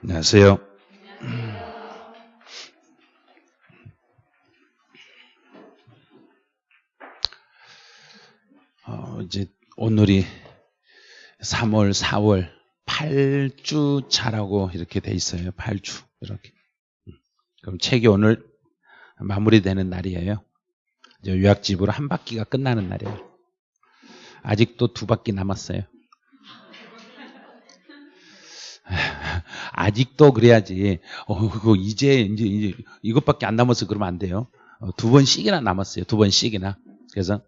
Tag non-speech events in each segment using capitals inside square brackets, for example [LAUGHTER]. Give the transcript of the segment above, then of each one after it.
안녕하세요. 어, 이제 오늘이 3월, 4월 8주 차라고 이렇게 돼 있어요. 8주 이렇게. 그럼 책이 오늘 마무리되는 날이에요. 이제 요약집으로 한 바퀴가 끝나는 날이에요. 아직도 두 바퀴 남았어요. 아직도 그래야지. 어, 그거 이제, 이제, 이제, 이것밖에 안 남아서 그러면 안 돼요. 어, 두 번씩이나 남았어요. 두 번씩이나. 그래서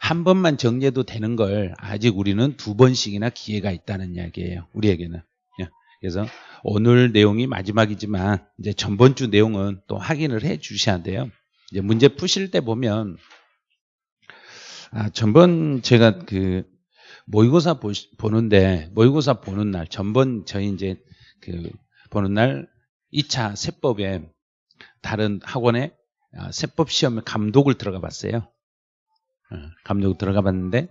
한 번만 정리해도 되는 걸 아직 우리는 두 번씩이나 기회가 있다는 이야기예요. 우리에게는. 예. 그래서 오늘 내용이 마지막이지만 이제 전번 주 내용은 또 확인을 해 주셔야 돼요. 이제 문제 푸실 때 보면 아, 전번 제가 그 모의고사 보, 보는데 모의고사 보는 날 전번 저희 이제 그 보는 날 2차 세법에 다른 학원에 아, 세법 시험에 감독을 들어가 봤어요. 어, 감독 들어가 봤는데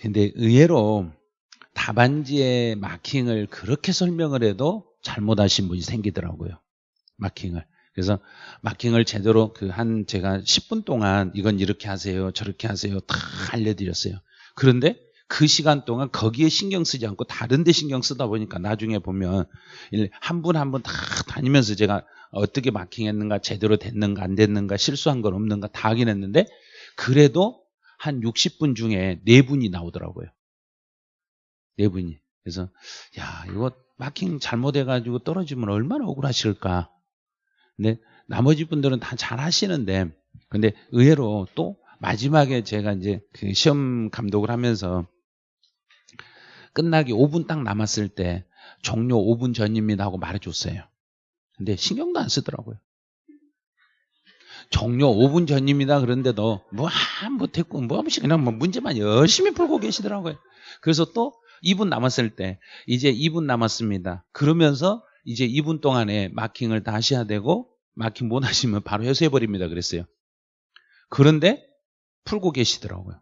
근데 의외로 답안지에 마킹을 그렇게 설명을 해도 잘못하신 분이 생기더라고요. 마킹을. 그래서 마킹을 제대로 그 한 제가 10분 동안 이건 이렇게 하세요. 저렇게 하세요. 다 알려드렸어요. 그런데 그 시간 동안 거기에 신경 쓰지 않고 다른 데 신경 쓰다 보니까 나중에 보면 한 분 한 분 다 다니면서 제가 어떻게 마킹했는가 제대로 됐는가 안 됐는가 실수한 건 없는가 다 확인했는데 그래도 한 60분 중에 4분이 나오더라고요. 4분이. 그래서 야 이거 마킹 잘못해가지고 떨어지면 얼마나 억울하실까. 근데 나머지 분들은 다 잘 하시는데 근데 의외로 또 마지막에 제가 이제 그 시험 감독을 하면서 끝나기 5분 딱 남았을 때 종료 5분 전입니다 하고 말해줬어요. 근데 신경도 안 쓰더라고요. 종료 5분 전입니다. 그런데도 뭐한 못했고 뭐 한번씩 그냥 뭐 문제만 열심히 풀고 계시더라고요. 그래서 또 2분 남았을 때 이제 2분 남았습니다. 그러면서 이제 2분 동안에 마킹을 다 하셔야 되고 마킹 못 하시면 바로 해소해 버립니다. 그랬어요. 그런데 풀고 계시더라고요.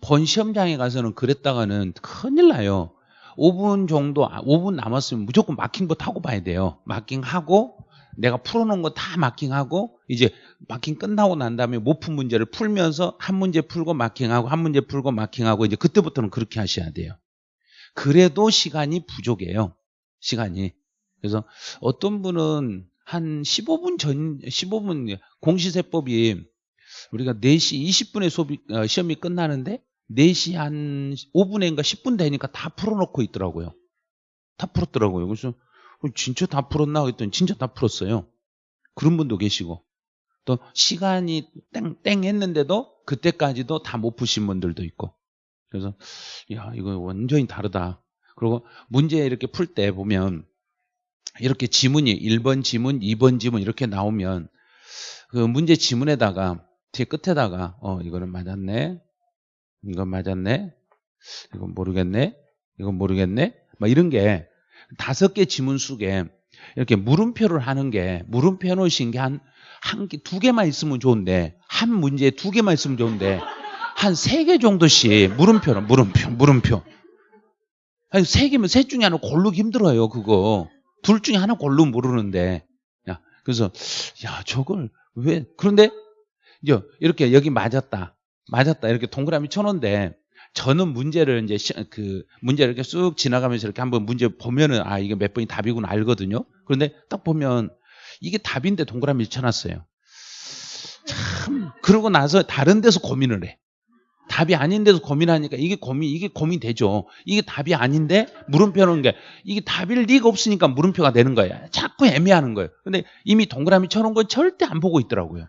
본 시험장에 가서는 그랬다가는 큰일 나요. 5분 정도, 5분 남았으면 무조건 마킹부터 하고 봐야 돼요. 마킹하고 내가 풀어놓은 거 다 마킹하고 이제 마킹 끝나고 난 다음에 못 푼 문제를 풀면서 한 문제 풀고 마킹하고 한 문제 풀고 마킹하고 이제 그때부터는 그렇게 하셔야 돼요. 그래도 시간이 부족해요. 시간이. 그래서 어떤 분은 한 15분 전, 15분 공시세법이 우리가 4시 20분에 수업이, 어, 시험이 끝나는데 4시 한 5분인가 10분 되니까 다 풀어놓고 있더라고요. 다 풀었더라고요. 그래서 진짜 다 풀었나 했더니 진짜 다 풀었어요. 그런 분도 계시고 또 시간이 땡땡 했는데도 그때까지도 다 못 푸신 분들도 있고 그래서 야 이거 완전히 다르다. 그리고 문제 이렇게 풀 때 보면 이렇게 지문이 1번 지문, 2번 지문 이렇게 나오면 그 문제 지문에다가 뒤에 끝에다가 어 이거는 맞았네. 이건 맞았네. 이건 모르겠네. 이건 모르겠네. 막 이런 게 다섯 개 지문 속에 이렇게 물음표를 하는 게 물음표 해놓으신 게 한 한 개, 두 개만 있으면 좋은데 한 문제에 두 개만 있으면 좋은데 한 세 개 정도씩 물음표는 물음표, 물음표. 아니 세 개면 셋 중에 하나 고르기 힘들어요. 그거 둘 중에 하나 고르면 모르는데. 야 그래서 야 저걸 왜 그런데 이제 이렇게 여기 맞았다, 맞았다 이렇게 동그라미 쳐놓은데 저는 문제를 이제 그 문제를 이렇게 쑥 지나가면서 이렇게 한번 문제 보면은 아 이게 몇 번이 답이구나 알거든요. 그런데 딱 보면 이게 답인데 동그라미 쳐놨어요. 참 그러고 나서 다른 데서 고민을 해. 답이 아닌 데서 고민하니까 이게 고민 이게 고민되죠. 이게 답이 아닌데 물음표는 게 이게 답일 리가 없으니까 물음표가 되는 거야. 자꾸 애매하는 거예요. 근데 이미 동그라미 쳐놓은 건 절대 안 보고 있더라고요.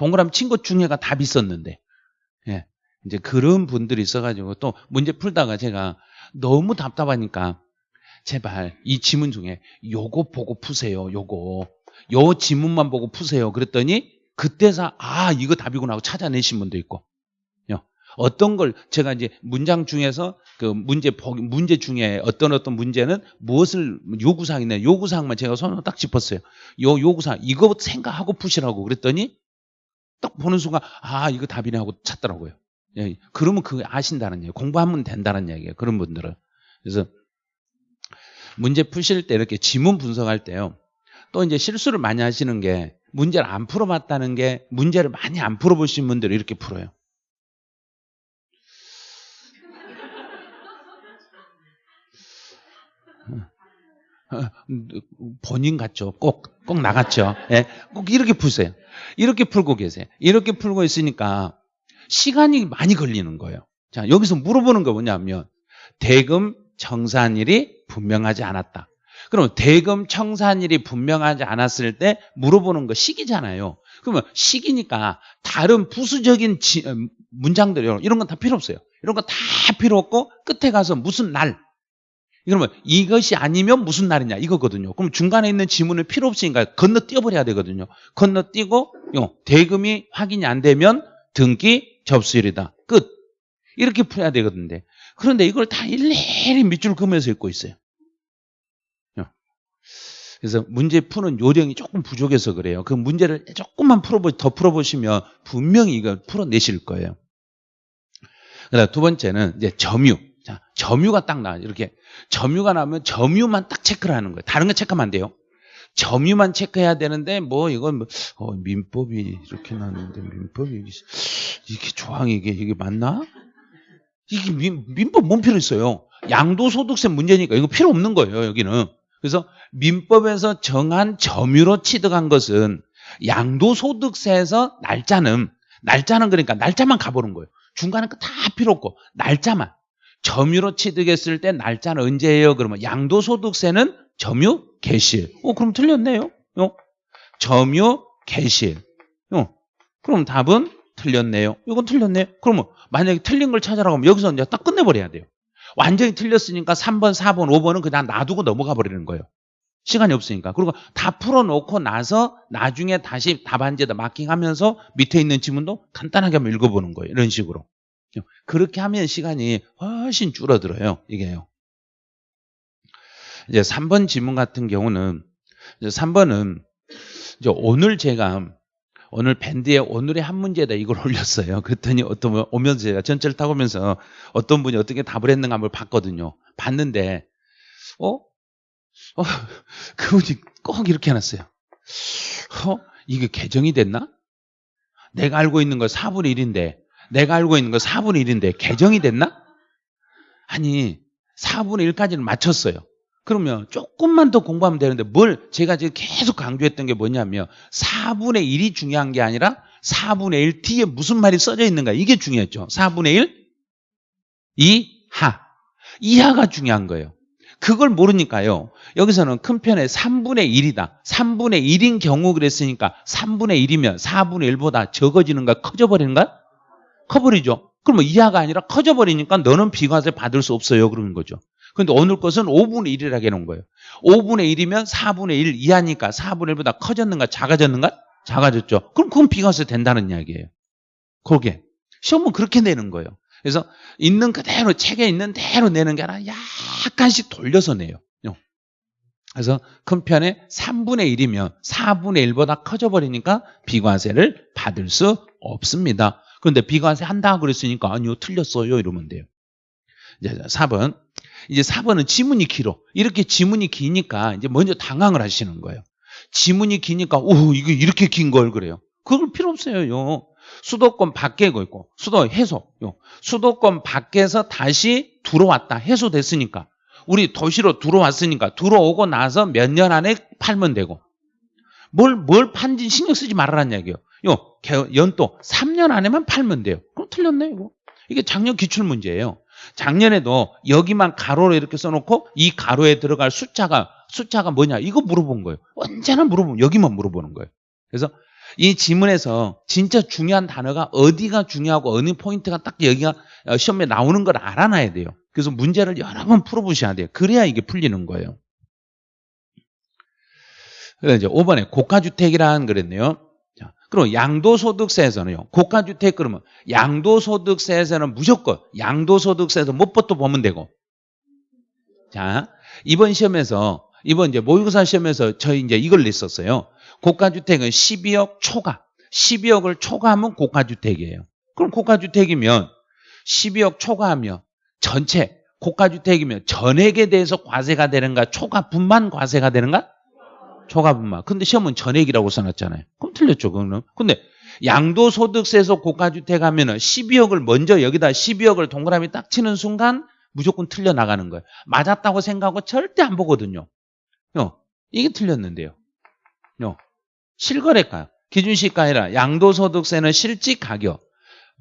동그라미 친 것 중에가 답이 있었는데. 예. 이제 그런 분들이 있어가지고 또 문제 풀다가 제가 너무 답답하니까 제발 이 지문 중에 요거 보고 푸세요. 요거. 요 지문만 보고 푸세요. 그랬더니 그때서 아 이거 답이구나 하고 찾아내신 분도 있고 어떤 걸 제가 이제 문장 중에서 그 문제 문제 중에 어떤 어떤 문제는 무엇을 요구사항이 있냐 요구사항만 제가 손으로 딱 짚었어요. 요 요구사항 이거 생각하고 푸시라고 그랬더니 딱 보는 순간 아 이거 답이네 하고 찾더라고요. 예, 그러면 그거 아신다는 얘기예요. 공부하면 된다는 얘기예요. 그런 분들은. 그래서 문제 푸실 때 이렇게 지문 분석할 때요. 또 이제 실수를 많이 하시는 게 문제를 안 풀어봤다는 게 문제를 많이 안 풀어보신 분들이 이렇게 풀어요. 본인 같죠. 꼭, 꼭 나갔죠. 예, 꼭 이렇게 푸세요. 이렇게 풀고 계세요. 이렇게 풀고 있으니까 시간이 많이 걸리는 거예요. 자, 여기서 물어보는 거 뭐냐면 대금 청산일이 분명하지 않았다. 그럼 대금 청산일이 분명하지 않았을 때 물어보는 거 시기잖아요. 그러면 시기니까 다른 부수적인 지, 어, 문장들 이런 건 다 필요 없어요. 이런 거다 필요 없고 끝에 가서 무슨 날 그러면 이것이 아니면 무슨 날이냐 이거거든요. 그럼 중간에 있는 지문을 필요 없으니까 건너뛰어버려야 되거든요. 건너뛰고 대금이 확인이 안 되면 등기 접수일이다. 끝. 이렇게 풀어야 되거든요. 그런데 이걸 다 일일이 밑줄 그으면서 읽고 있어요. 그래서 문제 푸는 요령이 조금 부족해서 그래요. 그 문제를 조금만 풀어보, 더 풀어보시면 분명히 이걸 풀어내실 거예요. 그다음 두 번째는 이제 점유. 자, 점유가 딱 나. 이렇게 점유가 나면 점유만 딱 체크를 하는 거예요. 다른 거 체크하면 안 돼요. 점유만 체크해야 되는데 뭐 이건 뭐, 어, 민법이 이렇게 나는데 민법이 이게, 이게 조항이 이게 이게 맞나? 이게 민, 민법 뭔 필요 있어요? 양도소득세 문제니까 이거 필요 없는 거예요 여기는. 그래서 민법에서 정한 점유로 취득한 것은 양도소득세에서 날짜는 날짜는 그러니까 날짜만 가보는 거예요. 중간에 다 필요 없고 날짜만 점유로 취득했을 때 날짜는 언제예요? 그러면 양도소득세는 점유 개실. 어, 그럼 틀렸네요. 어? 점유 개실. 어, 그럼 답은 틀렸네요. 이건 틀렸네요. 그러면 만약에 틀린 걸 찾아라고 하면 여기서 이제 딱 끝내버려야 돼요. 완전히 틀렸으니까 3번, 4번, 5번은 그냥 놔두고 넘어가 버리는 거예요. 시간이 없으니까. 그리고 다 풀어놓고 나서 나중에 다시 답안지에다 마킹하면서 밑에 있는 지문도 간단하게 한번 읽어보는 거예요. 이런 식으로. 그렇게 하면 시간이 훨씬 줄어들어요. 이게요. 이제 3번 지문 같은 경우는 이제 3번은 이제 오늘 제가 오늘 밴드에 오늘의 한 문제에다 이걸 [LAUGHS] 올렸어요. 그랬더니 어떤 분 오면서 제가 전철 타고 오면서 어떤 분이 어떻게 답을 했는가 한번 봤거든요. 봤는데 어? 어 [LAUGHS] 그분이 꼭 이렇게 해놨어요. 어? 이게 개정이 됐나? 내가 알고 있는 거 4분의 1인데 내가 알고 있는 거 4분의 1인데 개정이 됐나? 아니 4분의 1까지는 맞췄어요. 그러면 조금만 더 공부하면 되는데 뭘 제가 지금 계속 강조했던 게 뭐냐면 4분의 1이 중요한 게 아니라 4분의 1 뒤에 무슨 말이 써져 있는가 이게 중요했죠. 4분의 1 이하 이하가 중요한 거예요. 그걸 모르니까요. 여기서는 큰 편에 3분의 1이다. 3분의 1인 경우 그랬으니까 3분의 1이면 4분의 1보다 적어지는가 커져버리는가? 커버리죠. 그러면 이하가 아니라 커져버리니까 너는 비과세 받을 수 없어요. 그러는 거죠. 근데 오늘 것은 5분의 1이라고 해놓은 거예요. 5분의 1이면 4분의 1 이하니까 4분의 1보다 커졌는가 작아졌는가? 작아졌죠. 그럼 그건 비과세 된다는 이야기예요. 그게. 시험은 그렇게 내는 거예요. 그래서 있는 그대로 책에 있는 대로 내는 게 아니라 약간씩 돌려서 내요. 그래서 큰 편에 3분의 1이면 4분의 1보다 커져버리니까 비과세를 받을 수 없습니다. 그런데 비과세 한다 그랬으니까 아니요 틀렸어요 이러면 돼요. 이제 4번. 이제 4번은 지문이 길어. 이렇게 지문이 기니까 이제 먼저 당황을 하시는 거예요. 지문이 기니까 오 이거 이렇게 긴 걸 그래요. 그걸 필요 없어요. 수도권 밖에 있고 수도 해소. 수도권 밖에서 다시 들어왔다. 해소됐으니까. 우리 도시로 들어왔으니까 들어오고 나서 몇 년 안에 팔면 되고 뭘, 뭘 판지 신경 쓰지 말아라는 얘기예요. 요, 연도 3년 안에만 팔면 돼요. 그럼 틀렸네, 이거. 이게 작년 기출 문제예요. 작년에도 여기만 가로로 이렇게 써놓고 이 가로에 들어갈 숫자가, 숫자가 뭐냐, 이거 물어본 거예요. 언제나 물어보면, 여기만 물어보는 거예요. 그래서 이 지문에서 진짜 중요한 단어가 어디가 중요하고 어느 포인트가 딱 여기가 어, 시험에 나오는 걸 알아놔야 돼요. 그래서 문제를 여러 번 풀어보셔야 돼요. 그래야 이게 풀리는 거예요. 그래서 이제 5번에 고가주택이라는 그랬네요. 자, 그럼 양도소득세에서는요. 고가주택 그러면 양도소득세에서는 무조건 양도소득세에서 못부터 보면 되고. 자, 이번 시험에서 이번 이제 모의고사 시험에서 저희 이제 이걸 냈었어요. 고가주택은 12억 초과. 12억을 초과하면 고가주택이에요. 그럼 고가주택이면 12억 초과하면 전체 고가주택이면 전액에 대해서 과세가 되는가 초과분만 과세가 되는가? 초과분만. 근데 시험은 전액이라고 써놨잖아요. 그럼 틀렸죠, 그거는. 근데 양도소득세에서 고가주택 하면은 12억을 먼저 여기다 12억을 동그라미 딱 치는 순간 무조건 틀려 나가는 거예요. 맞았다고 생각하고 절대 안 보거든요. 요, 이게 틀렸는데요. 요, 실거래가, 기준시가 아니라 양도소득세는 실직 가격,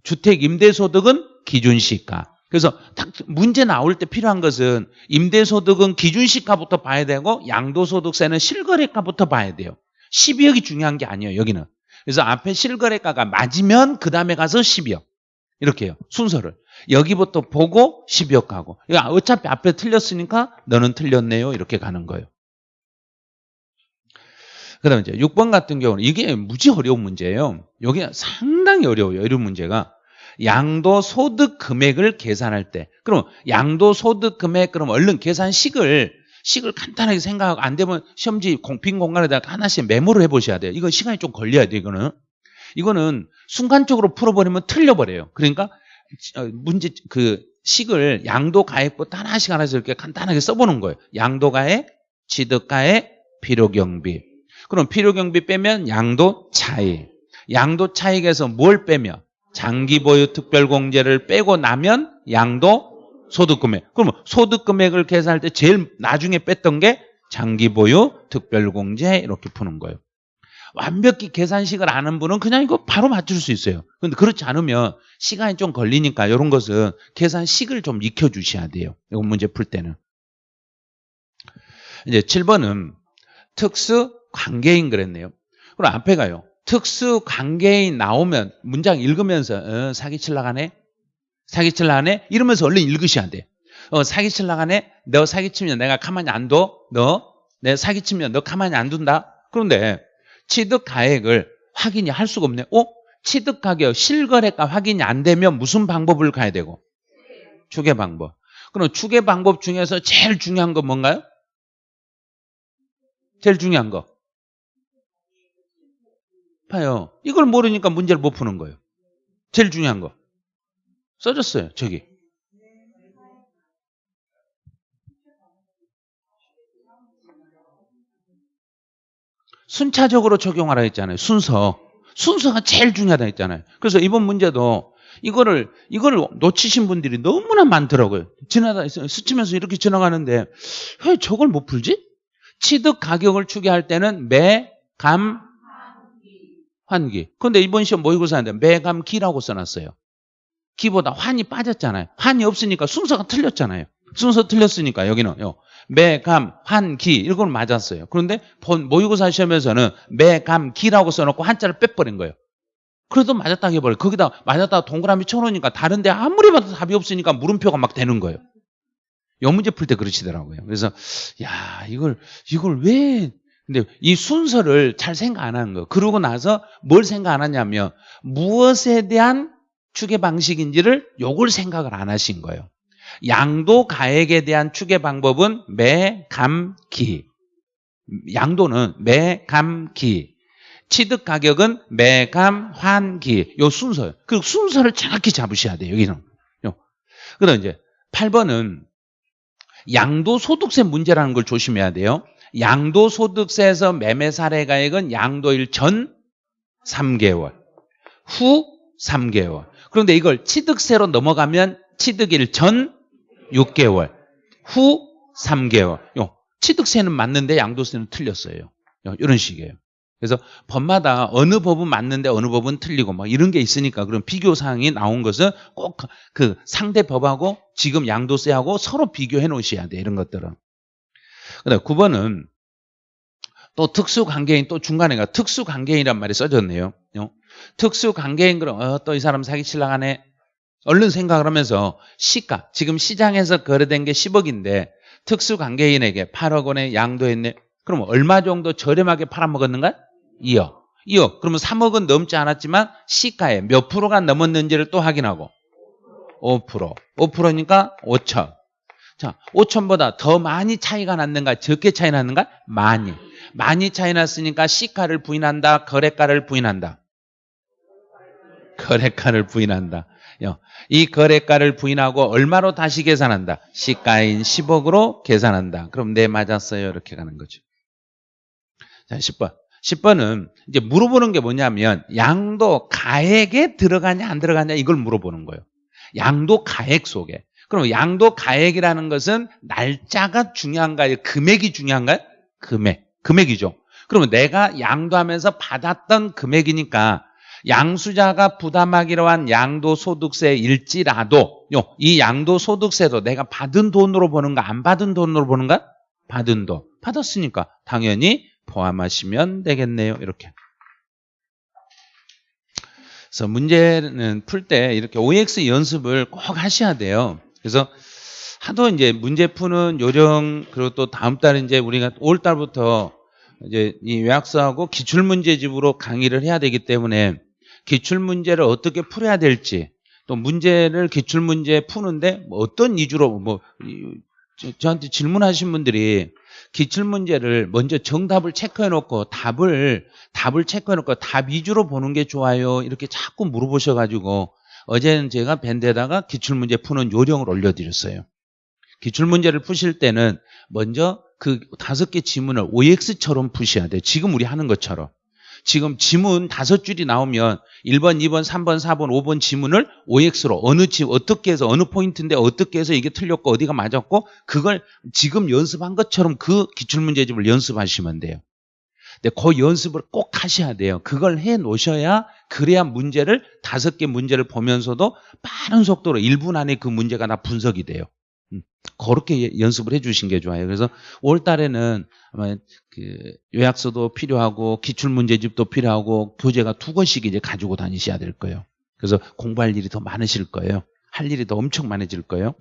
주택 임대소득은 기준시가. 그래서 딱 문제 나올 때 필요한 것은 임대소득은 기준시가부터 봐야 되고 양도소득세는 실거래가부터 봐야 돼요. 12억이 중요한 게 아니에요, 여기는. 그래서 앞에 실거래가가 맞으면 그 다음에 가서 12억. 이렇게요. 순서를. 여기부터 보고 12억 가고. 어차피 앞에 틀렸으니까 너는 틀렸네요. 이렇게 가는 거예요. 그 다음에 이제 6번 같은 경우는 이게 무지 어려운 문제예요. 여기 상당히 어려워요. 이런 문제가. 양도 소득 금액을 계산할 때. 그럼 양도 소득 금액, 그럼 얼른 계산식을 식을 간단하게 생각하고 안 되면 시험지 공屏 공간에다가 하나씩 메모를 해보셔야 돼요. 이건 시간이 좀 걸려야 돼요. 이거는. 이거는 순간적으로 풀어버리면 틀려버려요. 그러니까 문제 그 식을 양도 가액부터 하나씩 하나씩 이렇게 간단하게 써보는 거예요. 양도 가액, 취득 가액, 필요 경비. 그럼 필요 경비 빼면 양도 차익. 양도 차익에서 뭘 빼면 장기 보유 특별공제를 빼고 나면 양도 소득금액. 그러면 소득금액을 계산할 때 제일 나중에 뺐던 게 장기 보유 특별공제 이렇게 푸는 거예요. 완벽히 계산식을 아는 분은 그냥 이거 바로 맞출 수 있어요. 근데 그렇지 않으면 시간이 좀 걸리니까 이런 것은 계산식을 좀 익혀주셔야 돼요. 이거 문제 풀 때는. 이제 7번은 특수 관계인 그랬네요. 그럼 앞에 가요. 특수 관계인 나오면 문장 읽으면서 어, 사기칠 나가네? 사기칠 나가네? 이러면서 얼른 읽으셔야 돼. 어, 사기칠 나가네? 너 사기치면 내가 가만히 안 둬? 너? 내 사기치면 너 가만히 안 둔다? 그런데 취득 가액을 확인이 할 수가 없네. 어? 취득 가격 실거래가 확인이 안 되면 무슨 방법을 가야 되고? 추계 방법. 그럼 추계 방법 중에서 제일 중요한 건 뭔가요? 제일 중요한 거. 봐요. 이걸 모르니까 문제를 못 푸는 거예요. 제일 중요한 거. 써줬어요. 저기. 순차적으로 적용하라 했잖아요. 순서. 순서가 제일 중요하다 했잖아요. 그래서 이번 문제도 이거를 이거를 놓치신 분들이 너무나 많더라고요. 지나다 스치면서 이렇게 지나가는데 왜 저걸 못 풀지? 취득 가격을 추계할 때는 매, 감, 환기. 근데 이번 시험 모의고사인데 매감 기라고 써놨어요. 기보다 환이 빠졌잖아요. 환이 없으니까 순서가 틀렸잖아요. 순서 틀렸으니까 여기는 요. 매감, 환, 기 이건 맞았어요. 그런데 본 모의고사 시험에서는 매감, 기라고 써놓고 한자를 빼버린 거예요. 그래도 맞았다 해버려. 거기다 맞았다 동그라미 쳐놓으니까 다른데 아무리 봐도 답이 없으니까 물음표가 막 되는 거예요. 요 문제 풀 때 그러시더라고요. 그래서 야 이걸 이걸 왜 근데 이 순서를 잘 생각 안 하는 거. 그러고 나서 뭘 생각 안 하냐면 무엇에 대한 추계 방식인지를 요걸 생각을 안 하신 거예요. 양도 가액에 대한 추계 방법은 매, 감, 기. 양도는 매, 감, 기. 취득 가격은 매, 감, 환, 기. 요 순서요. 그 순서를 정확히 잡으셔야 돼요. 여기는. 요. 그다음 이제 8번은 양도 소득세 문제라는 걸 조심해야 돼요. 양도소득세에서 매매 사례가액은 양도일 전 3개월, 후 3개월. 그런데 이걸 취득세로 넘어가면 취득일 전 6개월, 후 3개월. 요, 취득세는 맞는데 양도세는 틀렸어요. 요, 이런 식이에요. 그래서 법마다 어느 법은 맞는데 어느 법은 틀리고 막 이런 게 있으니까 그런 비교 사항이 나온 것은 꼭 그 상대 법하고 지금 양도세하고 서로 비교해 놓으셔야 돼 이런 것들은. 그다음 9번은 또 특수관계인 또 중간에 가 특수관계인이란 말이 써졌네요. 어? 특수관계인 그럼 어, 또 이 사람 사기칠라 하네. 얼른 생각을 하면서 시가 지금 시장에서 거래된 게 10억인데 특수관계인에게 8억 원에 양도했네. 그럼 얼마 정도 저렴하게 팔아먹었는가? 2억. 2억. 그러면 3억은 넘지 않았지만 시가에 몇 프로가 넘었는지를 또 확인하고 5%. 5%니까 5천. 자, 5천보다 더 많이 차이가 났는가? 적게 차이 났는가? 많이. 많이 차이 났으니까 시가를 부인한다. 거래가를 부인한다. 거래가를 부인한다. 이 거래가를 부인하고 얼마로 다시 계산한다? 시가인 10억으로 계산한다. 그럼 네 맞았어요. 이렇게 가는 거죠. 자, 10번. 10번은 이제 물어보는 게 뭐냐면 양도 가액에 들어가냐 안 들어가냐 이걸 물어보는 거예요. 양도 가액 속에. 그럼 양도 가액이라는 것은 날짜가 중요한가요? 금액이 중요한가요? 금액. 금액이죠. 그러면 내가 양도하면서 받았던 금액이니까 양수자가 부담하기로 한 양도소득세일지라도 이 양도소득세도 내가 받은 돈으로 보는가 안 받은 돈으로 보는가? 받은 돈. 받았으니까 당연히 포함하시면 되겠네요. 이렇게. 그래서 문제는 풀 때 이렇게 OX 연습을 꼭 하셔야 돼요. 그래서 하도 이제 문제 푸는 요령 그리고 또 다음 달에 이제 우리가 5월 달부터 이제 이 요약서하고 기출 문제집으로 강의를 해야 되기 때문에 기출 문제를 어떻게 풀어야 될지 또 문제를 기출 문제 푸는데 뭐 어떤 위주로 뭐 저한테 질문하신 분들이 기출 문제를 먼저 정답을 체크해 놓고 답을 답을 체크해 놓고 답 위주로 보는 게 좋아요. 이렇게 자꾸 물어보셔 가지고 어제는 제가 밴드에다가 기출 문제 푸는 요령을 올려 드렸어요. 기출 문제를 푸실 때는 먼저 그 다섯 개 지문을 OX처럼 푸셔야 돼요. 지금 우리 하는 것처럼. 지금 지문 다섯 줄이 나오면 1번, 2번, 3번, 4번, 5번 지문을 OX로 어느 지 어떻게 해서 어느 포인트인데 어떻게 해서 이게 틀렸고 어디가 맞았고 그걸 지금 연습한 것처럼 그 기출문제집을 연습하시면 돼요. 근데 그 연습을 꼭 하셔야 돼요. 그걸 해 놓으셔야 그래야 문제를 다섯 개 문제를 보면서도 빠른 속도로 1분 안에 그 문제가 다 분석이 돼요. 음, 그렇게 연습을 해주신 게 좋아요. 그래서 올 달에는 아마 그 요약서도 필요하고 기출 문제집도 필요하고 교재가 두 권씩 이제 가지고 다니셔야 될 거예요. 그래서 공부할 일이 더 많으실 거예요. 할 일이 더 엄청 많아질 거예요.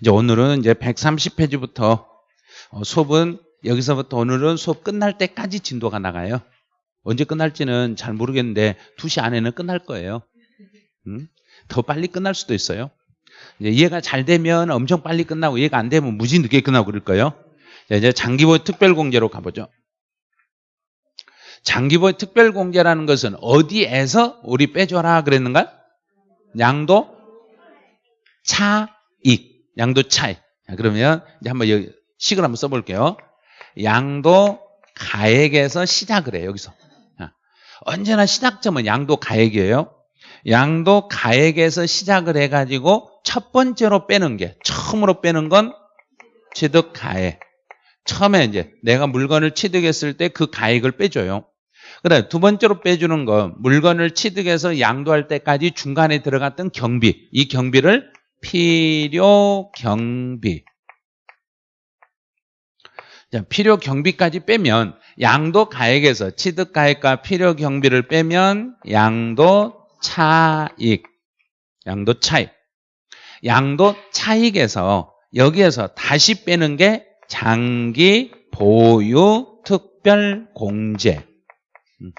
이제 오늘은 이제 130페이지부터 어, 수업은 여기서부터 오늘은 수업 끝날 때까지 진도가 나가요. 언제 끝날지는 잘 모르겠는데 2시 안에는 끝날 거예요. 음? 더 빨리 끝날 수도 있어요. 이해가 잘 되면 엄청 빨리 끝나고 이해가 안 되면 무지 늦게 끝나고 그럴 거예요. 이제 장기보의 특별공제로 가보죠. 장기보의 특별공제라는 것은 어디에서 우리 빼줘라 그랬는가? 양도 차익. 양도 차익. 자, 그러면 이제 한번 여기 식을 한번 써볼게요. 양도 가액에서 시작을 해요. 여기서. 언제나 시작점은 양도 가액이에요. 양도 가액에서 시작을 해가지고 첫 번째로 빼는 게 처음으로 빼는 건 취득 가액. 처음에 이제 내가 물건을 취득했을 때 그 가액을 빼줘요. 그다음 두 번째로 빼주는 건 물건을 취득해서 양도할 때까지 중간에 들어갔던 경비. 이 경비를 필요 경비. 자, 필요 경비까지 빼면 양도 가액에서 취득 가액과 필요 경비를 빼면 양도 차익. 양도 차익. 양도 차익에서 여기에서 다시 빼는 게 장기 보유 특별 공제. 음.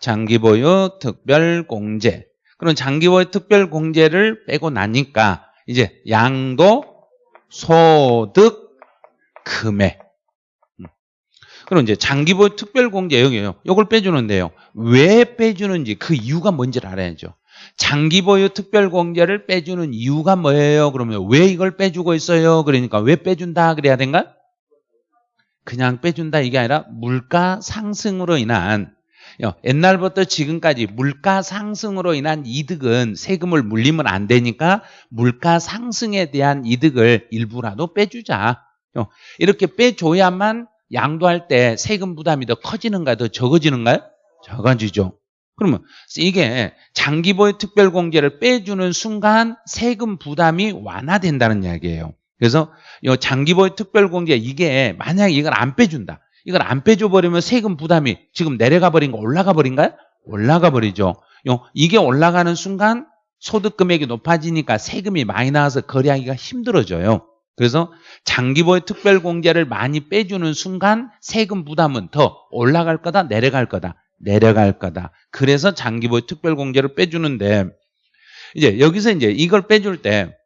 장기 보유 특별 공제. 그럼 장기 보유 특별 공제를 빼고 나니까 이제 양도 소득 금액. 음. 그럼 이제 장기 보유 특별 공제 여기요. 이걸 빼주는데요. 왜 빼주는지 그 이유가 뭔지를 알아야죠. 장기 보유 특별 공제를 빼주는 이유가 뭐예요? 그러면 왜 이걸 빼주고 있어요? 그러니까 왜 빼준다 그래야 된가? 그냥 빼준다 이게 아니라 물가 상승으로 인한 옛날부터 지금까지 물가 상승으로 인한 이득은 세금을 물리면 안 되니까 물가 상승에 대한 이득을 일부라도 빼주자. 이렇게 빼줘야만 양도할 때 세금 부담이 더 커지는가 더 적어지는가요? 적어지죠. 그러면 이게 장기보유 특별공제를 빼주는 순간 세금 부담이 완화된다는 이야기예요. 그래서 이 장기보유 특별공제 이게 만약에 이걸 안 빼준다. 이걸 안 빼줘 버리면 세금 부담이 지금 내려가 버린 거 올라가 버린가요? 올라가 버리죠. 이게 올라가는 순간 소득 금액이 높아지니까 세금이 많이 나와서 거래하기가 힘들어져요. 그래서 장기보유 특별공제를 많이 빼주는 순간 세금 부담은 더 올라갈 거다 내려갈 거다 내려갈 거다. 그래서 장기보유 특별공제를 빼주는데 이제 여기서 이제 이걸 빼줄 때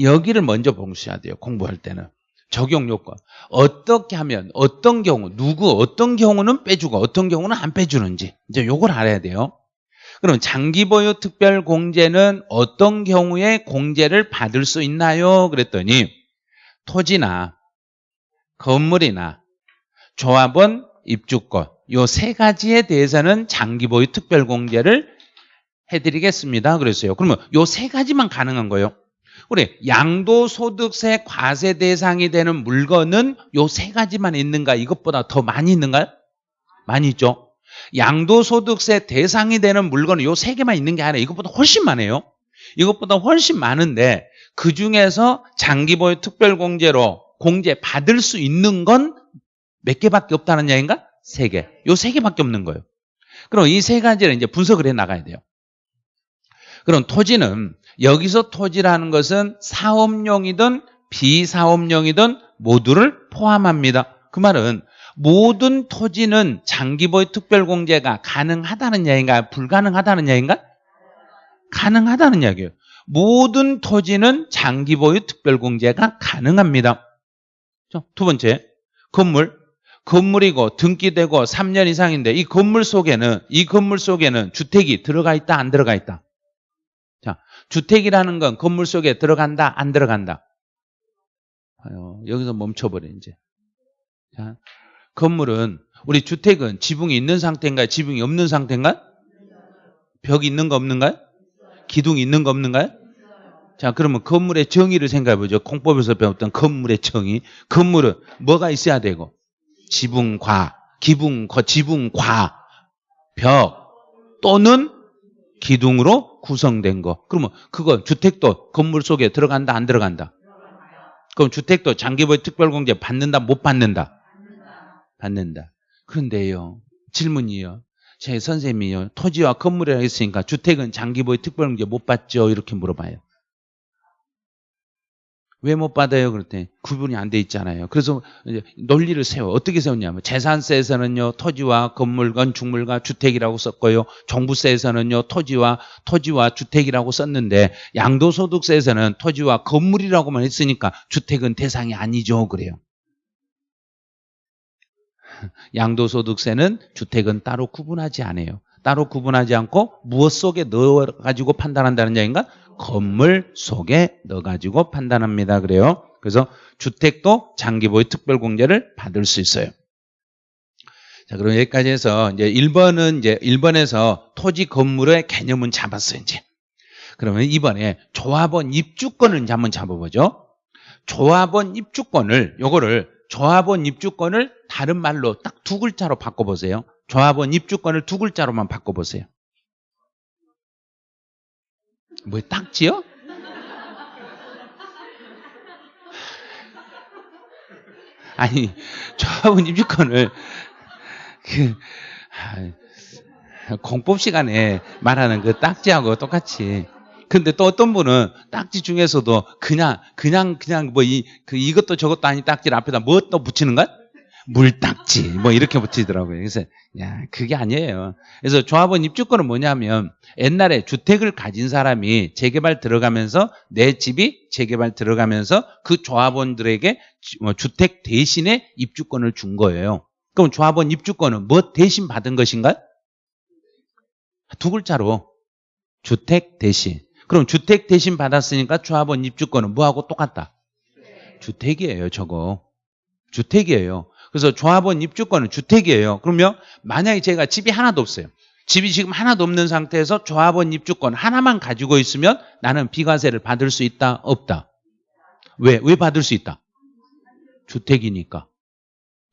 여기를 먼저 보셔야 돼요. 공부할 때는. 적용 요건. 어떻게 하면 어떤 경우 누구 어떤 경우는 빼주고 어떤 경우는 안 빼주는지 이제 요걸 알아야 돼요. 그럼 장기 보유 특별 공제는 어떤 경우에 공제를 받을 수 있나요? 그랬더니 토지나 건물이나 조합원 입주권 요 세 가지에 대해서는 장기 보유 특별 공제를 해드리겠습니다. 그랬어요. 그러면 요 세 가지만 가능한 거예요. 우리 양도소득세 과세 대상이 되는 물건은 요 세 가지만 있는가? 이것보다 더 많이 있는가요? 많이 있죠. 양도소득세 대상이 되는 물건은 요 세 개만 있는 게 아니라 이것보다 훨씬 많아요. 이것보다 훨씬 많은데 그 중에서 장기보유 특별공제로 공제 받을 수 있는 건 몇 개밖에 없다는 얘기인가? 세 개. 요 세 개밖에 없는 거예요. 그럼 이 세 가지를 이제 분석을 해 나가야 돼요. 그럼 토지는 여기서 토지라는 것은 사업용이든 비사업용이든 모두를 포함합니다. 그 말은 모든 토지는 장기보유 특별공제가 가능하다는 얘기인가 불가능하다는 얘기인가? 가능하다는 이야기예요. 모든 토지는 장기보유 특별공제가 가능합니다. 두 번째, 건물. 건물이고 등기되고 3년 이상인데 이 건물 속에는 이 건물 속에는 주택이 들어가 있다 안 들어가 있다. 자, 주택이라는 건 건물 속에 들어간다 안 들어간다. 여기서 멈춰버려 이제. 자, 건물은 우리 주택은 지붕이 있는 상태인가요? 지붕이 없는 상태인가요? 벽이 있는 거 없는가요? 기둥이 있는 거 없는가요? 자, 그러면 건물의 정의를 생각해 보죠. 공법에서 배웠던 건물의 정의. 건물은 뭐가 있어야 되고? 지붕과, 기붕, 지붕과, 벽 또는 기둥으로 구성된 거. 그러면 그거 주택도 건물 속에 들어간다, 안 들어간다? 그럼 주택도 장기보유 특별공제 받는다, 못 받는다? 받는다. 그런데요, 질문이요. 제 선생님이요. 토지와 건물이라 했으니까 주택은 장기보유 특별공제 못 받죠? 이렇게 물어봐요. 왜 못 받아요? 그랬더니 구분이 안 돼 있잖아요. 그래서 논리를 세워. 어떻게 세웠냐면 재산세에서는요. 토지와 건물, 건축물과 주택이라고 썼고요. 종부세에서는요. 토지와 토지와 주택이라고 썼는데 양도소득세에서는 토지와 건물이라고만 했으니까 주택은 대상이 아니죠. 그래요. [LAUGHS] 양도소득세는 주택은 따로 구분하지 않아요. 따로 구분하지 않고 무엇 속에 넣어가지고 판단한다는 얘기인가? 건물 속에 넣어가지고 판단합니다. 그래요. 그래서 주택도 장기보유 특별공제를 받을 수 있어요. 자, 그럼 여기까지 해서 이제 1번은 이제 1번에서 토지 건물의 개념은 잡았어요, 이제. 그러면 이번에 조합원 입주권을 이제 한번 잡아보죠. 조합원 입주권을, 요거를 조합원 입주권을 다른 말로 딱 두 글자로 바꿔보세요. 조합원 입주권을 두 글자로만 바꿔보세요. 뭐 딱지요? 아니 조합원 입주권을 그 아, 공법 시간에 말하는 그 딱지하고 똑같이 근데 또 어떤 분은 딱지 중에서도 그냥 그냥 그냥 뭐 이 그 이것도 저것도 아닌 딱지를 앞에다 뭐 또 붙이는 것? 물딱지 뭐 이렇게 붙이더라고요. 그래서 야 그게 아니에요. 그래서 조합원 입주권은 뭐냐면 옛날에 주택을 가진 사람이 재개발 들어가면서 내 집이 재개발 들어가면서 그 조합원들에게 뭐 주택 대신에 입주권을 준 거예요. 그럼 조합원 입주권은 뭐 대신 받은 것인가? 두 글자로 주택 대신. 그럼 주택 대신 받았으니까 조합원 입주권은 뭐하고 똑같다? 주택이에요, 저거. 주택이에요. 그래서 조합원 입주권은 주택이에요. 그러면 만약에 제가 집이 하나도 없어요. 집이 지금 하나도 없는 상태에서 조합원 입주권 하나만 가지고 있으면 나는 비과세를 받을 수 있다? 없다? 왜? 왜 받을 수 있다? 주택이니까.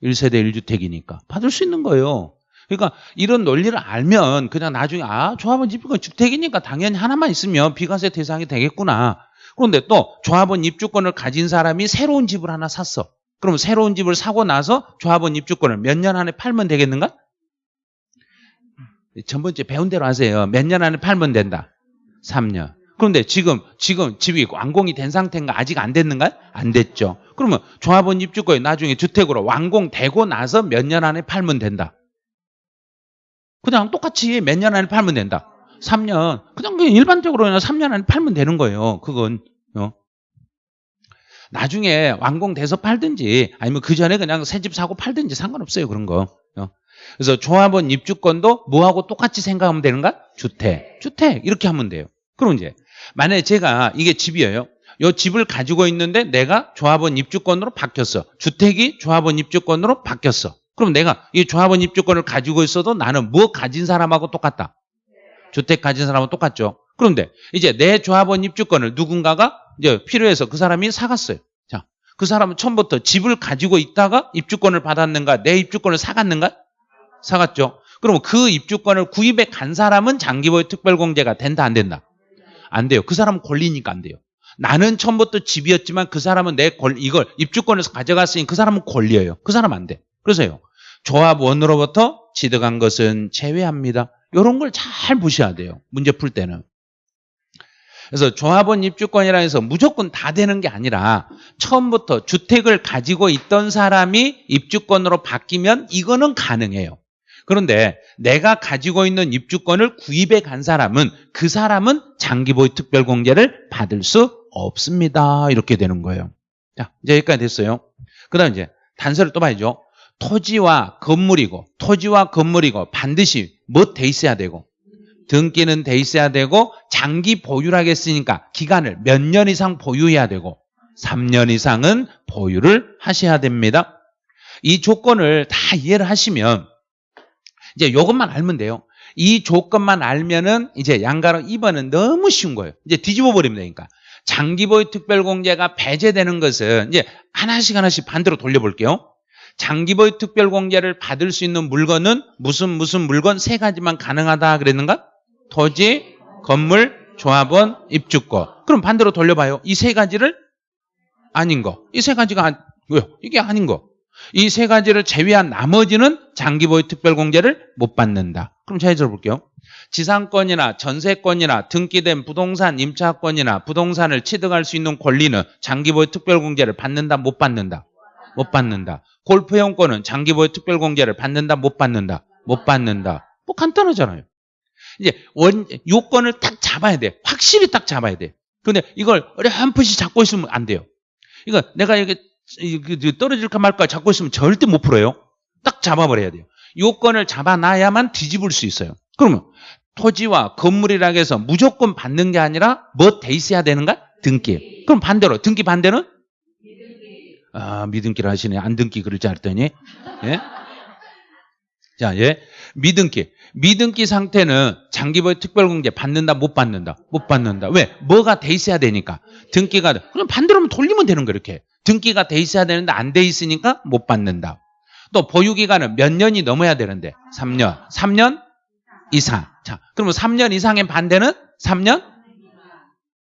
1세대 1주택이니까. 받을 수 있는 거예요. 그러니까 이런 논리를 알면 그냥 나중에 아 조합원 입주권 주택이니까 당연히 하나만 있으면 비과세 대상이 되겠구나. 그런데 또 조합원 입주권을 가진 사람이 새로운 집을 하나 샀어. 그럼 새로운 집을 사고 나서 조합원 입주권을 몇 년 안에 팔면 되겠는가? 전번째 배운 대로 하세요. 몇 년 안에 팔면 된다. 3년. 그런데 지금 지금 집이 완공이 된 상태인가 아직 안 됐는가? 안 됐죠. 그러면 조합원 입주권이 나중에 주택으로 완공되고 나서 몇 년 안에 팔면 된다. 그냥 똑같이 몇 년 안에 팔면 된다. 3년. 그냥 일반적으로 그냥 3년 안에 팔면 되는 거예요. 그건 어? 나중에 완공돼서 팔든지 아니면 그 전에 그냥 새 집 사고 팔든지 상관없어요. 그런 거. 어. 그래서 조합원 입주권도 뭐하고 똑같이 생각하면 되는가? 주택. 주택. 이렇게 하면 돼요. 그럼 이제 만약에 제가 이게 집이에요. 이 집을 가지고 있는데 내가 조합원 입주권으로 바뀌었어. 주택이 조합원 입주권으로 바뀌었어. 그럼 내가 이 조합원 입주권을 가지고 있어도 나는 뭐 가진 사람하고 똑같다. 주택 가진 사람하고 똑같죠. 그런데 이제 내 조합원 입주권을 누군가가 이제 필요해서 그 사람이 사갔어요. 자, 그 사람은 처음부터 집을 가지고 있다가 입주권을 받았는가? 내 입주권을 사갔는가? 사갔죠. 그럼 그 입주권을 구입해 간 사람은 장기보유 특별공제가 된다 안 된다? 안 돼요. 그 사람은 권리니까 안 돼요. 나는 처음부터 집이었지만 그 사람은 내 권, 이걸 입주권을 가져갔으니 그 사람은 권리예요. 그 사람 안 돼. 그래서요. 조합원으로부터 취득한 것은 제외합니다. 이런 걸 잘 보셔야 돼요. 문제 풀 때는. 그래서 조합원 입주권이라 해서 무조건 다 되는 게 아니라 처음부터 주택을 가지고 있던 사람이 입주권으로 바뀌면 이거는 가능해요. 그런데 내가 가지고 있는 입주권을 구입해 간 사람은 그 사람은 장기보유 특별공제를 받을 수 없습니다. 이렇게 되는 거예요. 자, 이제 여기까지 됐어요. 그 다음 이제 단서를 또 봐야죠. 토지와 건물이고 토지와 건물이고 반드시 뭐 돼 있어야 되고 등기는 돼 있어야 되고 장기 보유하겠으니까 기간을 몇 년 이상 보유해야 되고 3년 이상은 보유를 하셔야 됩니다. 이 조건을 다 이해를 하시면 이제 이것만 알면 돼요. 이 조건만 알면은 이제 양가로 2번은 너무 쉬운 거예요. 이제 뒤집어 버리면 되니까. 장기보유 특별공제가 배제되는 것은 이제 하나씩 하나씩 반대로 돌려볼게요. 장기보유 특별공제를 받을 수 있는 물건은 무슨 무슨 물건 세 가지만 가능하다 그랬는가? 토지, 건물, 조합원, 입주권. 그럼 반대로 돌려봐요. 이 세 가지를 아닌 거. 이 세 가지가 아, 왜요? 이게 아닌 거. 이 세 가지를 제외한 나머지는 장기보유 특별공제를 못 받는다. 그럼 잘 들어볼게요. 지상권이나 전세권이나 등기된 부동산 임차권이나 부동산을 취득할 수 있는 권리는 장기보유 특별공제를 받는다 못 받는다 못 받는다 골프용권은 장기보유 특별공제를 받는다 못 받는다 못 받는다. 뭐 간단하잖아요. 이제 원 요건을 딱 잡아야 돼. 확실히 딱 잡아야 돼. 근데 이걸 어렴풋이 잡고 있으면 안 돼요. 이거 내가 이게 떨어질까 말까 잡고 있으면 절대 못 풀어요. 딱 잡아버려야 돼요. 요건을 잡아놔야만 뒤집을 수 있어요. 그러면 토지와 건물이라 해서 무조건 받는 게 아니라 뭐 돼 있어야 되는가? 등기. 그럼 반대로 등기 반대는? 아 미등기를 하시네. 안 등기 그럴 줄 알았더니. 예? 자, 예. 미등기. 미등기 상태는 장기보유 특별공제 받는다 못 받는다? 못 받는다. 왜? 뭐가 돼 있어야 되니까. 등기가 그럼 반대로 돌리면 되는 거 이렇게. 등기가 돼 있어야 되는데 안 돼 있으니까 못 받는다. 또 보유기간은 몇 년이 넘어야 되는데 3년. 3년 이상. 자, 그러면 3년 이상의 반대는 3년?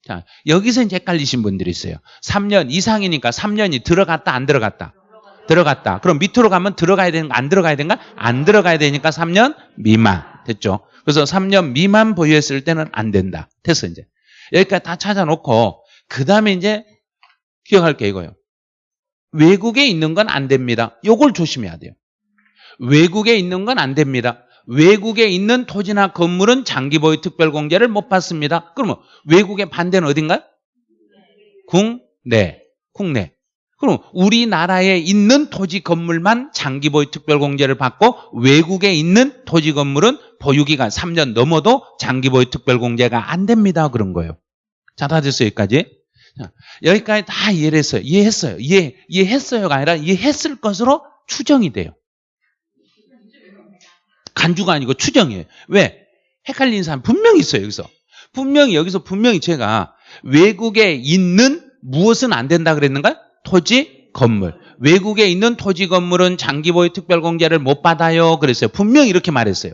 자, 여기서 이제 헷갈리신 분들이 있어요. 3년 이상이니까 3년이 들어갔다, 안 들어갔다? 들어갔다. 그럼 밑으로 가면 들어가야 되는가, 안 들어가야 되는가? 안 들어가야 되니까 3년 미만. 됐죠? 그래서 3년 미만 보유했을 때는 안 된다. 됐어, 이제. 여기까지 다 찾아놓고, 그 다음에 이제 기억할 게 이거예요. 외국에 있는 건 안 됩니다. 요걸 조심해야 돼요. 외국에 있는 건 안 됩니다. 외국에 있는 토지나 건물은 장기 보유 특별공제를 못 받습니다. 그러면 외국의 반대는 어딘가요? 국내. 국내. 그럼 우리나라에 있는 토지 건물만 장기 보유 특별공제를 받고 외국에 있는 토지 건물은 보유기간 3년 넘어도 장기 보유 특별공제가 안 됩니다. 그런 거예요. 자, 다 됐어요, 여기까지. 자, 여기까지 다 이해를 했어요. 이해, 이해했어요가 아니라 이해했을 것으로 추정이 돼요. 간주가 아니고 추정이에요. 왜? 헷갈리는 사람 분명히 있어요, 여기서. 분명히, 여기서 분명히 제가 외국에 있는 무엇은 안 된다 그랬는가? 토지, 건물. 외국에 있는 토지, 건물은 장기 보유 특별 공제를 못 받아요. 그랬어요. 분명히 이렇게 말했어요.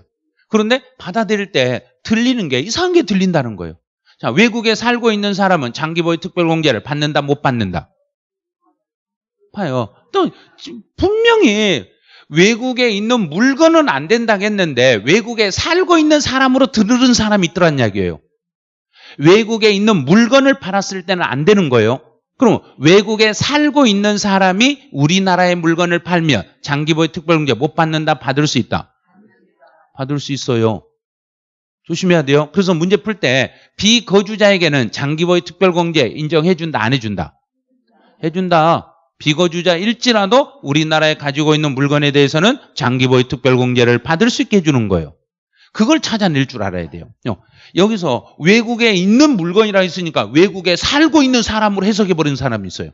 그런데 받아들일 때 들리는 게 이상한 게 들린다는 거예요. 자, 외국에 살고 있는 사람은 장기 보유 특별 공제를 받는다, 못 받는다? 봐요. 또 분명히 외국에 있는 물건은 안 된다겠는데 외국에 살고 있는 사람으로 들으는 사람이 있더란 이야기예요. 외국에 있는 물건을 팔았을 때는 안 되는 거예요. 그럼 외국에 살고 있는 사람이 우리나라의 물건을 팔면 장기보유 특별공제 못 받는다 받을 수 있다. 받을 수 있어요. 조심해야 돼요. 그래서 문제 풀 때 비거주자에게는 장기보유 특별공제 인정해준다 안 해준다? 해준다. 비거주자 일지라도 우리나라에 가지고 있는 물건에 대해서는 장기보유 특별공제를 받을 수 있게 해주는 거예요. 그걸 찾아낼 줄 알아야 돼요. 어, 여기서 외국에 있는 물건이라 했으니까 외국에 살고 있는 사람으로 해석해버리는 사람이 있어요.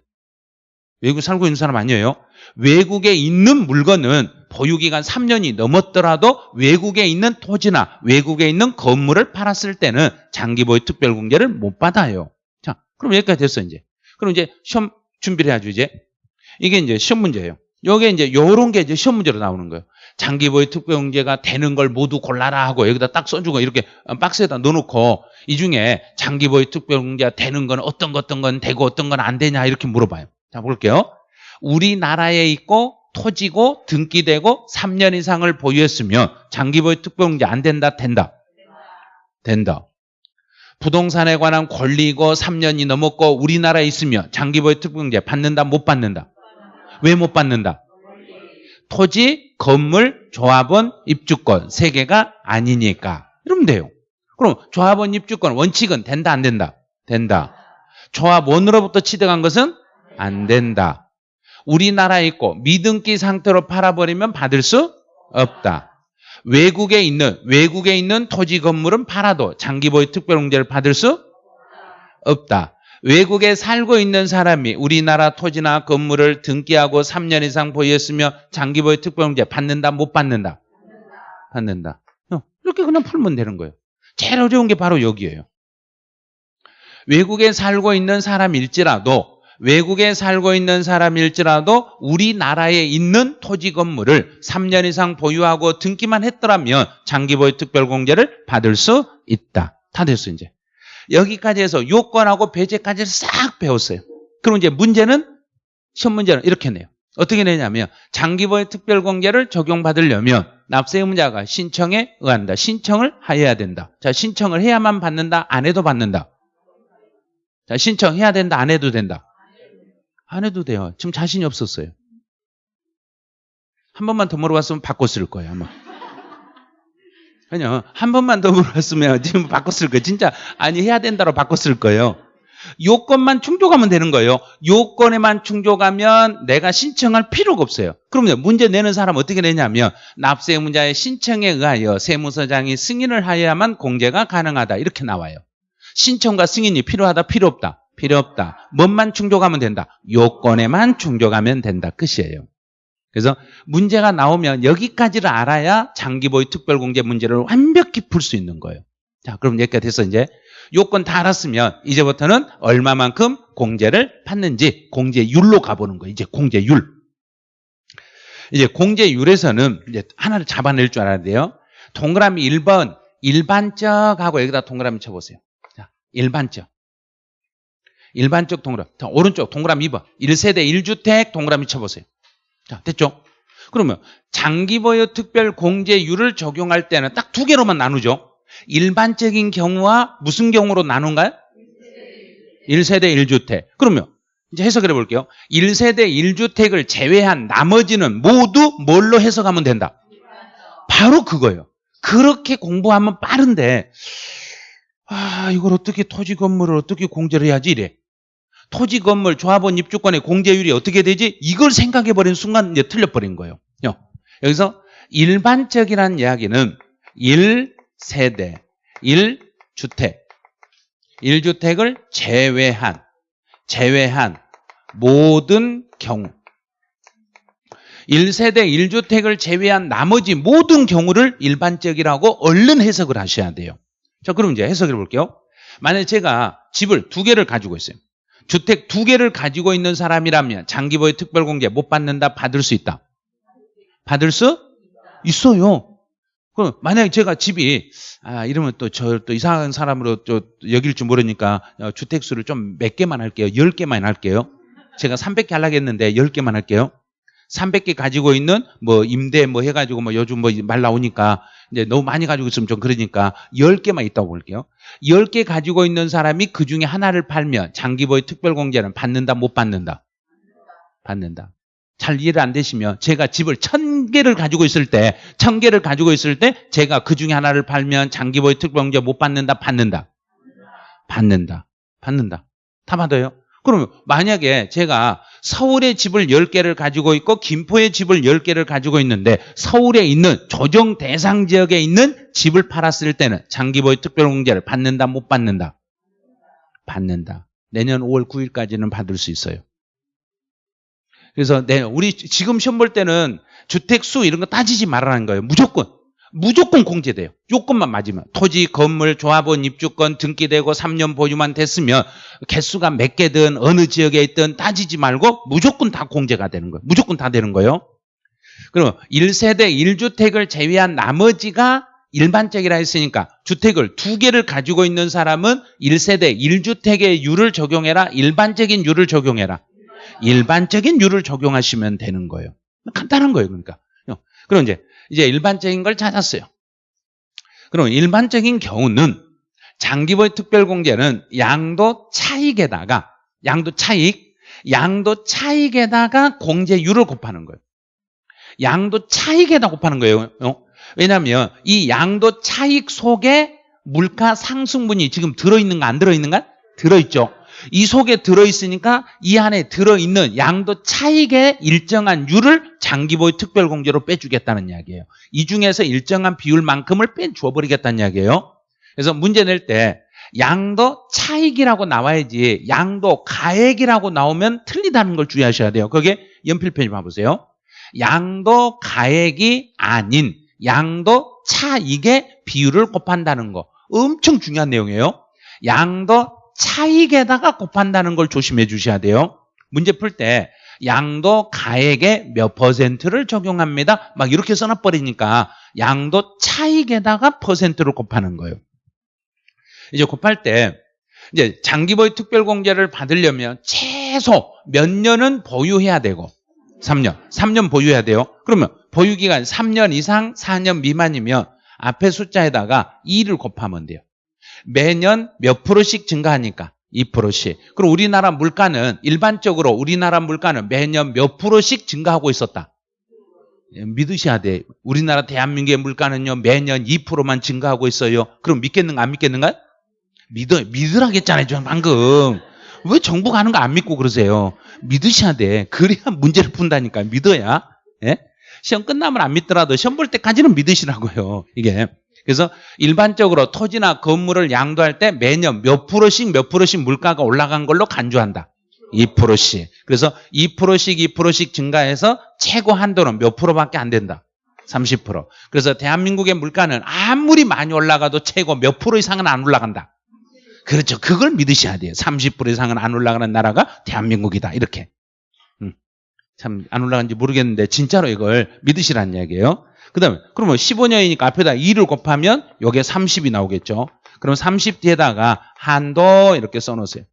외국에 살고 있는 사람 아니에요. 외국에 있는 물건은 보유기간 3년이 넘었더라도 외국에 있는 토지나 외국에 있는 건물을 팔았을 때는 장기보유 특별공제를 못 받아요. 자, 그럼 여기까지 됐어, 이제. 그럼 이제 시험 준비를 해야죠, 이제. 이게 이제 시험 문제예요. 요게 이제 요런 게 이제 시험 문제로 나오는 거예요. 장기보유 특별공제가 되는 걸 모두 골라라 하고 여기다 딱 써주고 이렇게 박스에다 넣어놓고 이 중에 장기보유 특별공제가 되는 건 어떤 것 어떤 건 되고 어떤 건 안 되냐 이렇게 물어봐요. 자 볼게요. 우리나라에 있고 토지고 등기되고 3년 이상을 보유했으면 장기보유 특별공제 안 된다 된다 된다. 부동산에 관한 권리고 3년이 넘었고 우리나라에 있으면 장기보유 특별공제 받는다 못 받는다 왜 못 받는다 토지, 건물, 조합원, 입주권 세 개가 아니니까 이러면 돼요. 그럼 조합원, 입주권 원칙은 된다 안 된다? 된다. 조합원으로부터 취득한 것은 안 된다. 우리나라에 있고 미등기 상태로 팔아버리면 받을 수 없다. 외국에 있는 외국에 있는 토지 건물은 팔아도 장기보유 특별공제를 받을 수 없다. 외국에 살고 있는 사람이 우리나라 토지나 건물을 등기하고 3년 이상 보유했으며 장기보유 특별공제 받는다 못 받는다? 받는다. 어, 이렇게 그냥 풀면 되는 거예요. 제일 어려운 게 바로 여기예요. 외국에 살고 있는 사람일지라도 외국에 살고 있는 사람일지라도 우리나라에 있는 토지 건물을 3년 이상 보유하고 등기만 했더라면 장기보유 특별공제를 받을 수 있다. 다 됐어 이제. 여기까지 해서 요건하고 배제까지 싹 배웠어요. 그럼 이제 문제는 시험 문제는 이렇게 내요. 어떻게 내냐면 장기보유 특별공제를 적용받으려면 납세 의무자가 신청에 의한다. 신청을 해야 된다. 자, 신청을 해야만 받는다. 안 해도 받는다. 자, 신청해야 된다. 안 해도 된다. 안 해도 돼요. 지금 자신이 없었어요. 한 번만 더 물어봤으면 바꿨을 거예요, 아마. 아니요. 한 번만 더 물어봤으면 [LAUGHS] 지금 바꿨을 거예요. 진짜 아니 해야 된다로 바꿨을 거예요. 요건만 충족하면 되는 거예요. 요건에만 충족하면 내가 신청할 필요가 없어요. 그럼요. 문제 내는 사람 어떻게 내냐면 납세 의무자의 신청에 의하여 세무서장이 승인을 하여야만 공제가 가능하다. 이렇게 나와요. 신청과 승인이 필요하다, 필요 없다. 필요 없다. 뭔만 충족하면 된다. 요건에만 충족하면 된다. 끝이에요. 그래서 문제가 나오면 여기까지를 알아야 장기보유 특별공제 문제를 완벽히 풀 수 있는 거예요. 자, 그럼 여기까지 됐어, 이제. 요건 다 알았으면 이제부터는 얼마만큼 공제를 받는지 공제율로 가보는 거예요. 이제 공제율. 이제 공제율에서는 이제 하나를 잡아낼 줄 알아야 돼요. 동그라미 1번 일반적하고 여기다 동그라미 쳐보세요. 자, 일반적. 일반적 동그라미. 자, 오른쪽 동그라미 2번. 1세대 1주택 동그라미 쳐보세요. 자, 됐죠? 그러면 장기보유 특별 공제율을 적용할 때는 딱 두 개로만 나누죠. 일반적인 경우와 무슨 경우로 나눈가요? 1세대 1주택. 그러면 이제 해석을 해볼게요. 1세대 1주택을 제외한 나머지는 모두 뭘로 해석하면 된다? 바로 그거예요. 그렇게 공부하면 빠른데 아 이걸 어떻게 토지 건물을 어떻게 공제를 해야지 이래. 토지 건물 조합원 입주권의 공제율이 어떻게 되지? 이걸 생각해 버린 순간 이제 틀려 버린 거예요. 여기서 일반적이라는 이야기는 1세대, 1주택, 1주택을 제외한 제외한 모든 경우 1세대 1주택을 제외한 나머지 모든 경우를 일반적이라고 얼른 해석을 하셔야 돼요. 자, 그럼 이제 해석해 볼게요. 만약에 제가 집을 두 개를 가지고 있어요. 주택 두 개를 가지고 있는 사람이라면 장기보유 특별공제 못 받는다 받을 수 있다. 받을 수 있어요. 그럼 만약에 제가 집이 아 이러면 또 저또 이상한 사람으로 또 여길 줄 모르니까 어, 주택수를 좀 몇 개만 할게요. 10개만 할게요. 제가 300개 하려고 했는데 10개만 할게요. 300개 가지고 있는 뭐 임대 뭐 해가지고 뭐 요즘 뭐 말 나오니까 이제 너무 많이 가지고 있으면 좀 그러니까 10개만 있다고 볼게요. 10개 가지고 있는 사람이 그 중에 하나를 팔면 장기보유 특별공제는 받는다 못 받는다? 받는다. 잘 이해를 안 되시면 제가 집을 1000개를 가지고 있을 때 1000개를 가지고 있을 때 제가 그 중에 하나를 팔면 장기보유 특별공제 못 받는다 받는다? 받는다. 받는다. 다 받아요. 그러면 만약에 제가 서울에 집을 10개를 가지고 있고 김포에 집을 10개를 가지고 있는데 서울에 있는 조정 대상 지역에 있는 집을 팔았을 때는 장기보유 특별공제를 받는다 못 받는다? 받는다. 내년 5월 9일까지는 받을 수 있어요. 그래서 내 우리 지금 시험 볼 때는 주택 수 이런 거 따지지 말라는 거예요. 무조건 무조건 공제돼요. 요건만 맞으면 토지, 건물, 조합원 입주권 등기되고 3년 보유만 됐으면 개수가 몇 개든 어느 지역에 있든 따지지 말고 무조건 다 공제가 되는 거예요. 무조건 다 되는 거예요. 그럼 1세대 1주택을 제외한 나머지가 일반적이라 했으니까 주택을 두 개를 가지고 있는 사람은 1세대 1주택의 율을 적용해라. 일반적인 율을 적용해라. 일반적인 율을 적용하시면 되는 거예요. 간단한 거예요. 그러니까. 그럼 이제 이제 일반적인 걸 찾았어요. 그럼 일반적인 경우는 장기보유 특별공제는 양도 차익에다가 양도 차익, 양도 차익에다가 공제율을 곱하는 거예요. 양도 차익에다 곱하는 거예요. 어? 왜냐하면 이 양도 차익 속에 물가 상승분이 지금 들어있는가 안 들어있는가? 들어있죠. 이 속에 들어있으니까 이 안에 들어있는 양도 차익의 일정한 율을 장기보유 특별공제로 빼주겠다는 이야기예요. 이 중에서 일정한 비율만큼을 빼주어버리겠다는 이야기예요. 그래서 문제 낼 때 양도 차익이라고 나와야지 양도 가액이라고 나오면 틀리다는 걸 주의하셔야 돼요. 그게 연필편지 봐보세요. 양도 가액이 아닌 양도 차익의 비율을 곱한다는 거 엄청 중요한 내용이에요. 양도 차익에다가 곱한다는 걸 조심해 주셔야 돼요. 문제 풀 때 양도 가액의 몇 퍼센트를 적용합니다. 막 이렇게 써놔버리니까 양도 차익에다가 퍼센트를 곱하는 거예요. 이제 곱할 때 이제 장기보유 특별공제를 받으려면 최소 몇 년은 보유해야 되고 3년, 3년 보유해야 돼요. 그러면 보유기간 3년 이상 4년 미만이면 앞에 숫자에다가 2를 곱하면 돼요. 매년 몇 프로씩 증가하니까 2%씩. 그럼 우리나라 물가는 일반적으로 우리나라 물가는 매년 몇 프로씩 증가하고 있었다. 예, 믿으셔야 돼. 우리나라 대한민국의 물가는요 매년 2%만 증가하고 있어요. 그럼 믿겠는가 안 믿겠는가? 믿어 믿으라겠잖아요. 저 방금 왜 정부가 하는 거 안 믿고 그러세요? 믿으셔야 돼. 그래야 문제를 푼다니까 믿어야. 예? 시험 끝나면 안 믿더라도 시험 볼 때까지는 믿으시라고요. 이게 그래서 일반적으로 토지나 건물을 양도할 때 매년 몇 프로씩 몇 프로씩 물가가 올라간 걸로 간주한다. 2%씩. 그래서 2%씩 2%씩 증가해서 최고 한도는 몇 프로밖에 안 된다. 30%. 그래서 대한민국의 물가는 아무리 많이 올라가도 최고 몇 프로 이상은 안 올라간다. 그렇죠. 그걸 믿으셔야 돼요. 30% 이상은 안 올라가는 나라가 대한민국이다. 이렇게. 음. 참안 올라간지 모르겠는데 진짜로 이걸 믿으시라는 이야기예요. 그 다음에 그러면 15년이니까 앞에다 2를 곱하면 여기에 30이 나오겠죠. 그럼 30 뒤에다가 한도 이렇게 써놓으세요.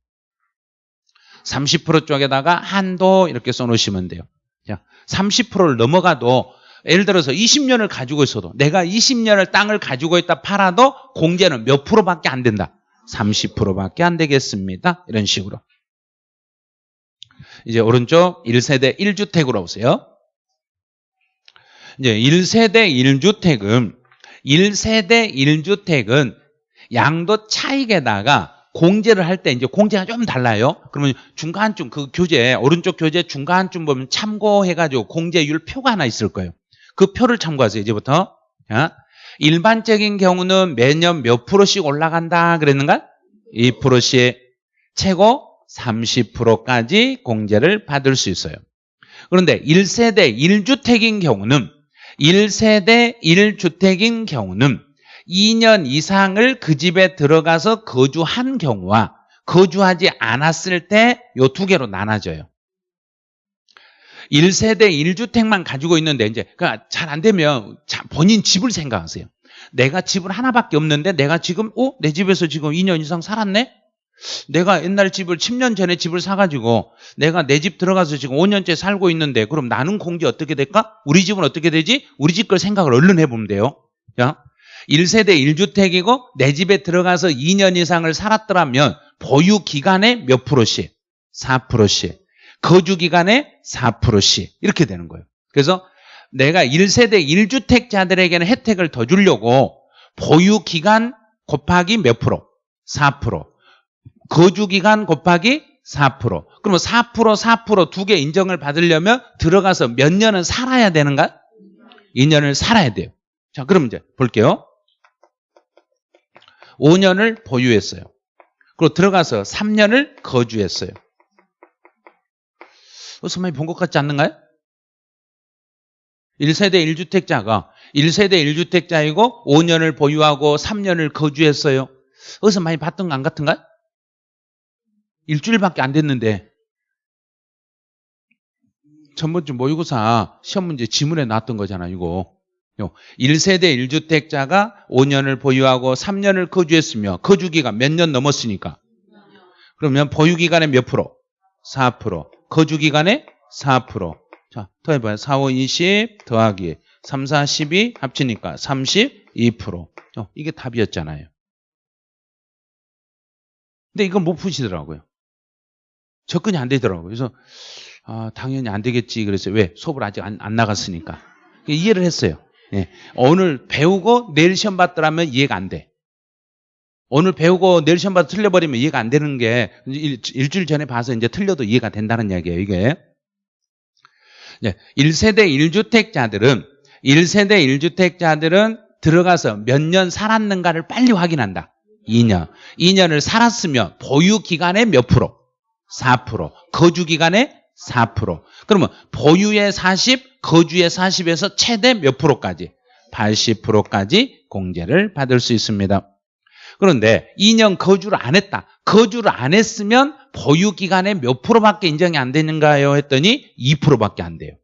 30% 쪽에다가 한도 이렇게 써놓으시면 돼요. 자, 30%를 넘어가도 예를 들어서 20년을 가지고 있어도 내가 20년을 땅을 가지고 있다 팔아도 공제는 몇 프로밖에 안 된다. 30%밖에 안 되겠습니다. 이런 식으로. 이제 오른쪽 1세대 1주택으로 오세요. 이제 1세대 1주택은 1세대 1주택은 양도 차익에다가 공제를 할 때 이제 공제가 좀 달라요. 그러면 중간쯤 그 교재 오른쪽 교재 중간쯤 보면 참고해가지고 공제율 표가 하나 있을 거예요. 그 표를 참고하세요. 이제부터. 자, 일반적인 경우는 매년 몇 프로씩 올라간다 그랬는가? 2%씩 최고 30%까지 공제를 받을 수 있어요. 그런데 1세대 1주택인 경우는 1세대 1주택인 경우는 2년 이상을 그 집에 들어가서 거주한 경우와 거주하지 않았을 때 요 두 개로 나눠져요. 1세대 1주택만 가지고 있는데 이제 그러니까 잘 안 되면 본인 집을 생각하세요. 내가 집을 하나밖에 없는데 내가 지금 어? 내 집에서 지금 2년 이상 살았네? 내가 옛날 집을 10년 전에 집을 사가지고 내가 내 집 들어가서 지금 5년째 살고 있는데 그럼 나는 공제 어떻게 될까? 우리 집은 어떻게 되지? 우리 집 걸 생각을 얼른 해보면 돼요. 야, 1세대 1주택이고 내 집에 들어가서 2년 이상을 살았더라면 보유 기간에 몇 프로씩? 4%씩. 거주 기간에 4%씩. 이렇게 되는 거예요. 그래서 내가 1세대 1주택자들에게는 혜택을 더 주려고 보유 기간 곱하기 몇 프로? 4%. 거주 기간 곱하기 4%. 그러면 4% 4%두 개 인정을 받으려면 들어가서 몇 년은 살아야 되는가? 2년을 살아야 돼요. 자, 그럼 이제 볼게요. 5년을 보유했어요. 그리고 들어가서 3년을 거주했어요. 어디서 많이 본 것 같지 않는가요? 1세대 1주택자가 1세대 1주택자이고 5년을 보유하고 3년을 거주했어요. 어디서 많이 봤던 거 안 같은가요? 일주일밖에 안 됐는데 전번주 모의고사 시험 문제 지문에 나왔던 거잖아 이거. 1세대 1주택자가 5년을 보유하고 3년을 거주했으며 거주기간 몇 년 넘었으니까. 그러면 보유기간에 몇 프로? 4% 거주기간에 4% 자, 더해봐요. 4, 5, 20 더하기 3, 4, 12 합치니까 32% 어, 이게 답이었잖아요. 근데 이건 못 푸시더라고요 접근이 안 되더라고요 그래서 아, 당연히 안 되겠지 그랬어요 왜? 수업을 아직 안, 안 나갔으니까 이해를 했어요 예. 오늘 배우고 내일 시험 봤더라면 이해가 안 돼. 오늘 배우고 내일 시험 봐서 틀려버리면 이해가 안 되는 게 일, 일주일 전에 봐서 이제 틀려도 이해가 된다는 이야기예요, 이게. 네. 1세대 1주택자들은 1세대 1주택자들은 들어가서 몇 년 살았는가를 빨리 확인한다. 2년. 2년을 살았으면 보유 기간에 몇 프로? 4%. 거주 기간에 4%. 그러면 보유의 40, 거주의 40에서 최대 몇 프로까지? 80%까지 공제를 받을 수 있습니다. 그런데 2년 거주를 안 했다. 거주를 안 했으면 보유 기간에 몇 프로밖에 인정이 안 되는가요? 했더니 2%밖에 안 돼요.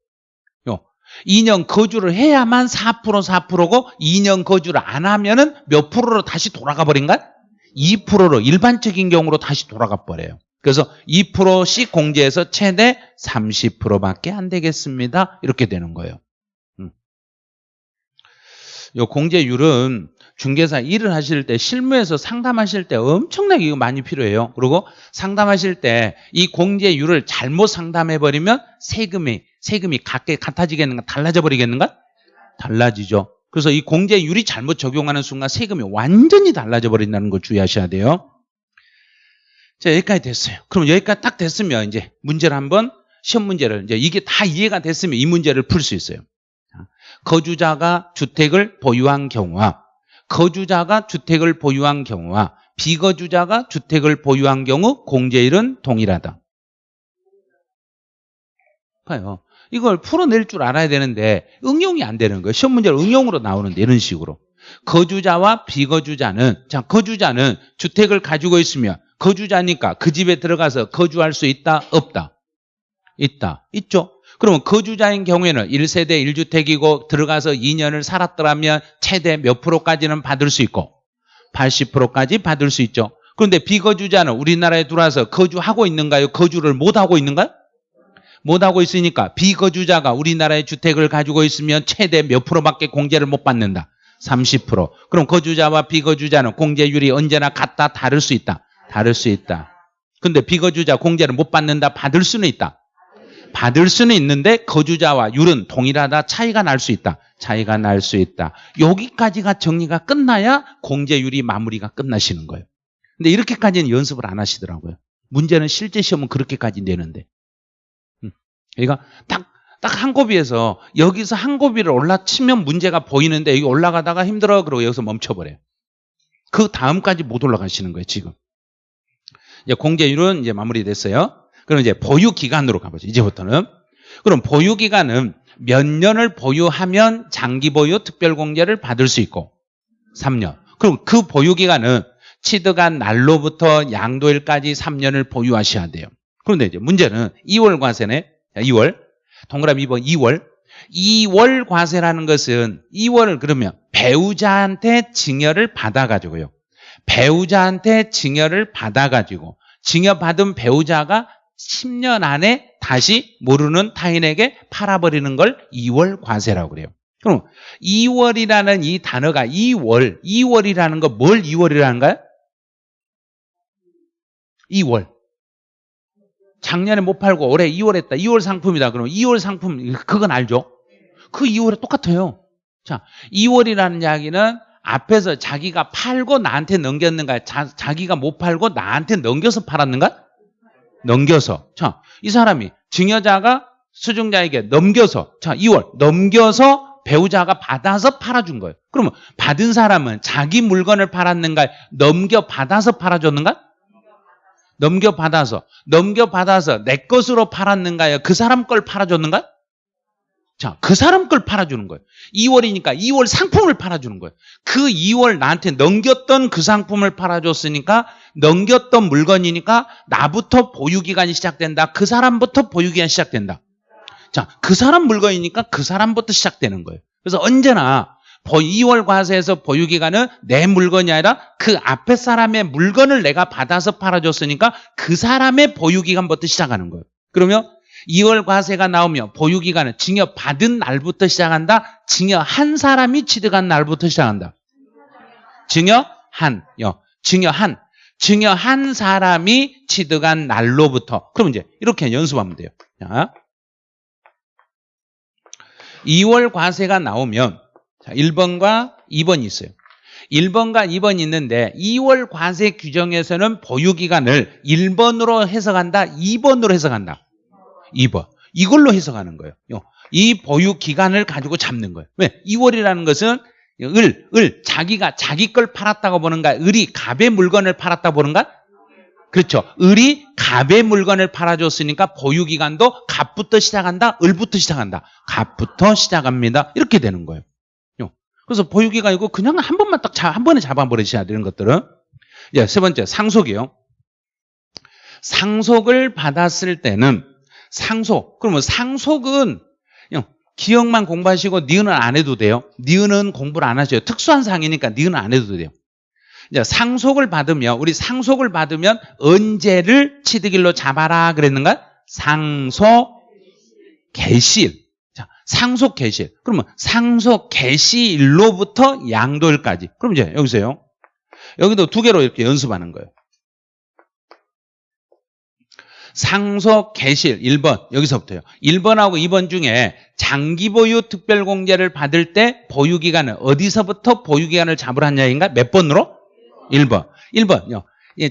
2년 거주를 해야만 4% 4%고 2년 거주를 안 하면은 몇 프로로 다시 돌아가 버린가? 2%로 일반적인 경우로 다시 돌아가 버려요. 그래서 2%씩 공제해서 최대 30%밖에 안 되겠습니다. 이렇게 되는 거예요. 음. 요 공제율은 중개사 일을 하실 때 실무에서 상담하실 때 엄청나게 이거 많이 필요해요. 그리고 상담하실 때 이 공제율을 잘못 상담해 버리면 세금이 세금이 같게 같아지겠는가 달라져 버리겠는가? 달라지죠. 그래서 이 공제율이 잘못 적용하는 순간 세금이 완전히 달라져 버린다는 걸 주의하셔야 돼요. 자, 여기까지 됐어요. 그럼 여기까지 딱 됐으면 이제 문제를 한번 시험 문제를 이제 이게 다 이해가 됐으면 이 문제를 풀 수 있어요. 거주자가 주택을 보유한 경우와 거주자가 주택을 보유한 경우와 비거주자가 주택을 보유한 경우 공제율은 동일하다. 봐요. 이걸 풀어낼 줄 알아야 되는데 응용이 안 되는 거예요. 시험 문제를 응용으로 나오는데 이런 식으로. 거주자와 비거주자는 자 거주자는 주택을 가지고 있으면 거주자니까 그 집에 들어가서 거주할 수 있다? 없다? 있다. 있죠. 그러면 거주자인 경우에는 1세대 1주택이고 들어가서 2년을 살았더라면 최대 몇 프로까지는 받을 수 있고 80%까지 받을 수 있죠. 그런데 비거주자는 우리나라에 들어와서 거주하고 있는가요? 거주를 못하고 있는가요? 못하고 있으니까 비거주자가 우리나라의 주택을 가지고 있으면 최대 몇 프로밖에 공제를 못 받는다. 30%. 그럼 거주자와 비거주자는 공제율이 언제나 같다 다를 수 있다. 다를 수 있다. 근데 비거주자 공제를 못 받는다 받을 수는 있다. 받을 수는 있는데 거주자와 율은 동일하다 차이가 날 수 있다. 차이가 날 수 있다. 여기까지가 정리가 끝나야 공제율이 마무리가 끝나시는 거예요. 근데 이렇게까지는 연습을 안 하시더라고요. 문제는 실제 시험은 그렇게까지 내는데. 음. 그러니까 딱, 딱 한 고비에서 여기서 한 고비를 올라치면 문제가 보이는데 여기 올라가다가 힘들어 그러고 여기서 멈춰버려요. 그 다음까지 못 올라가시는 거예요, 지금. 이제 공제율은 이제 마무리됐어요. 그럼 이제 보유 기간으로 가보죠. 이제부터는. 그럼 보유 기간은 몇 년을 보유하면 장기 보유 특별 공제를 받을 수 있고 3년. 그럼 그 보유 기간은 취득한 날로부터 양도일까지 3년을 보유하셔야 돼요. 그런데 이제 문제는 2월 과세네. 2월. 동그라미 2번 2월. 2월 과세라는 것은 2월을 그러면 배우자한테 증여를 받아가지고요. 배우자한테 증여를 받아가지고 증여받은 배우자가 10년 안에 다시 모르는 타인에게 팔아버리는 걸 2월 과세라고 그래요. 그럼 2월이라는 이 단어가 2월, 2월이라는 거 뭘 2월이라는가요? 2월. 작년에 못 팔고 올해 2월 했다. 2월 상품이다. 그럼 2월 상품 그건 알죠? 그 2월에 똑같아요. 자, 2월이라는 이야기는 앞에서 자기가 팔고 나한테 넘겼는가? 자, 자기가 못 팔고 나한테 넘겨서 팔았는가? 넘겨서. 자, 이 사람이 증여자가 수증자에게 넘겨서 자, 2월 넘겨서 배우자가 받아서 팔아준 거예요. 그러면 받은 사람은 자기 물건을 팔았는가? 넘겨 받아서 팔아줬는가? 넘겨 받아서 넘겨 받아서 내 것으로 팔았는가요? 그 사람 걸 팔아줬는가? 자, 그 사람 걸 팔아주는 거예요. 2월이니까 2월 상품을 팔아주는 거예요. 그 2월 나한테 넘겼던 그 상품을 팔아줬으니까 넘겼던 물건이니까 나부터 보유기간이 시작된다. 그 사람부터 보유기간이 시작된다. 자, 그 사람 물건이니까 그 사람부터 시작되는 거예요. 그래서 언제나 2월 과세에서 보유기간은 내 물건이 아니라 그 앞에 사람의 물건을 내가 받아서 팔아줬으니까 그 사람의 보유기간부터 시작하는 거예요. 그러면 2월 과세가 나오면 보유기간은 증여 받은 날부터 시작한다. 증여 한 사람이 취득한 날부터 시작한다. 증여 한, 요, 증여 한, 증여 한 사람이 취득한 날로부터. 그럼 이제 이렇게 연습하면 돼요. 자. 2월 과세가 나오면 자, 1번과 2번이 있어요. 1번과 2번이 있는데 2월 과세 규정에서는 보유기간을 1번으로 해석한다, 2번으로 해석한다. 2번. 이걸로 해석하는 거예요. 이 보유 기간을 가지고 잡는 거예요. 왜? 2월이라는 것은 을, 을, 자기가 자기 걸 팔았다고 보는가? 을이 갑의 물건을 팔았다 보는가? 그렇죠. 을이 갑의 물건을 팔아줬으니까 보유 기간도 갑부터 시작한다, 을부터 시작한다. 갑부터 시작합니다. 이렇게 되는 거예요. 그래서 보유 기간이고 그냥 한 번만 딱 한 번에 잡아버리셔야 되는 것들은. 이제 세 번째, 상속이요. 상속을 받았을 때는 상속. 그러면 상속은 그냥 기억만 공부하시고 니은은 안 해도 돼요. 니은은 공부를 안 하셔요. 특수한 상이니까 니은은 안 해도 돼요. 이제 상속을 받으면 우리 상속을 받으면 언제를 취득일로 잡아라 그랬는가? 상속 개시일. 자, 상속 개시일. 그러면 상속 개시일로부터 양도일까지. 그럼 이제 여기서요. 여기도 두 개로 이렇게 연습하는 거예요. 상속 개실 1번 여기서부터요. 1번하고 2번 중에 장기 보유 특별 공제를 받을 때 보유 기간은 어디서부터 보유 기간을 잡으라는 얘기인가? 몇 번으로? 1번. 1번요.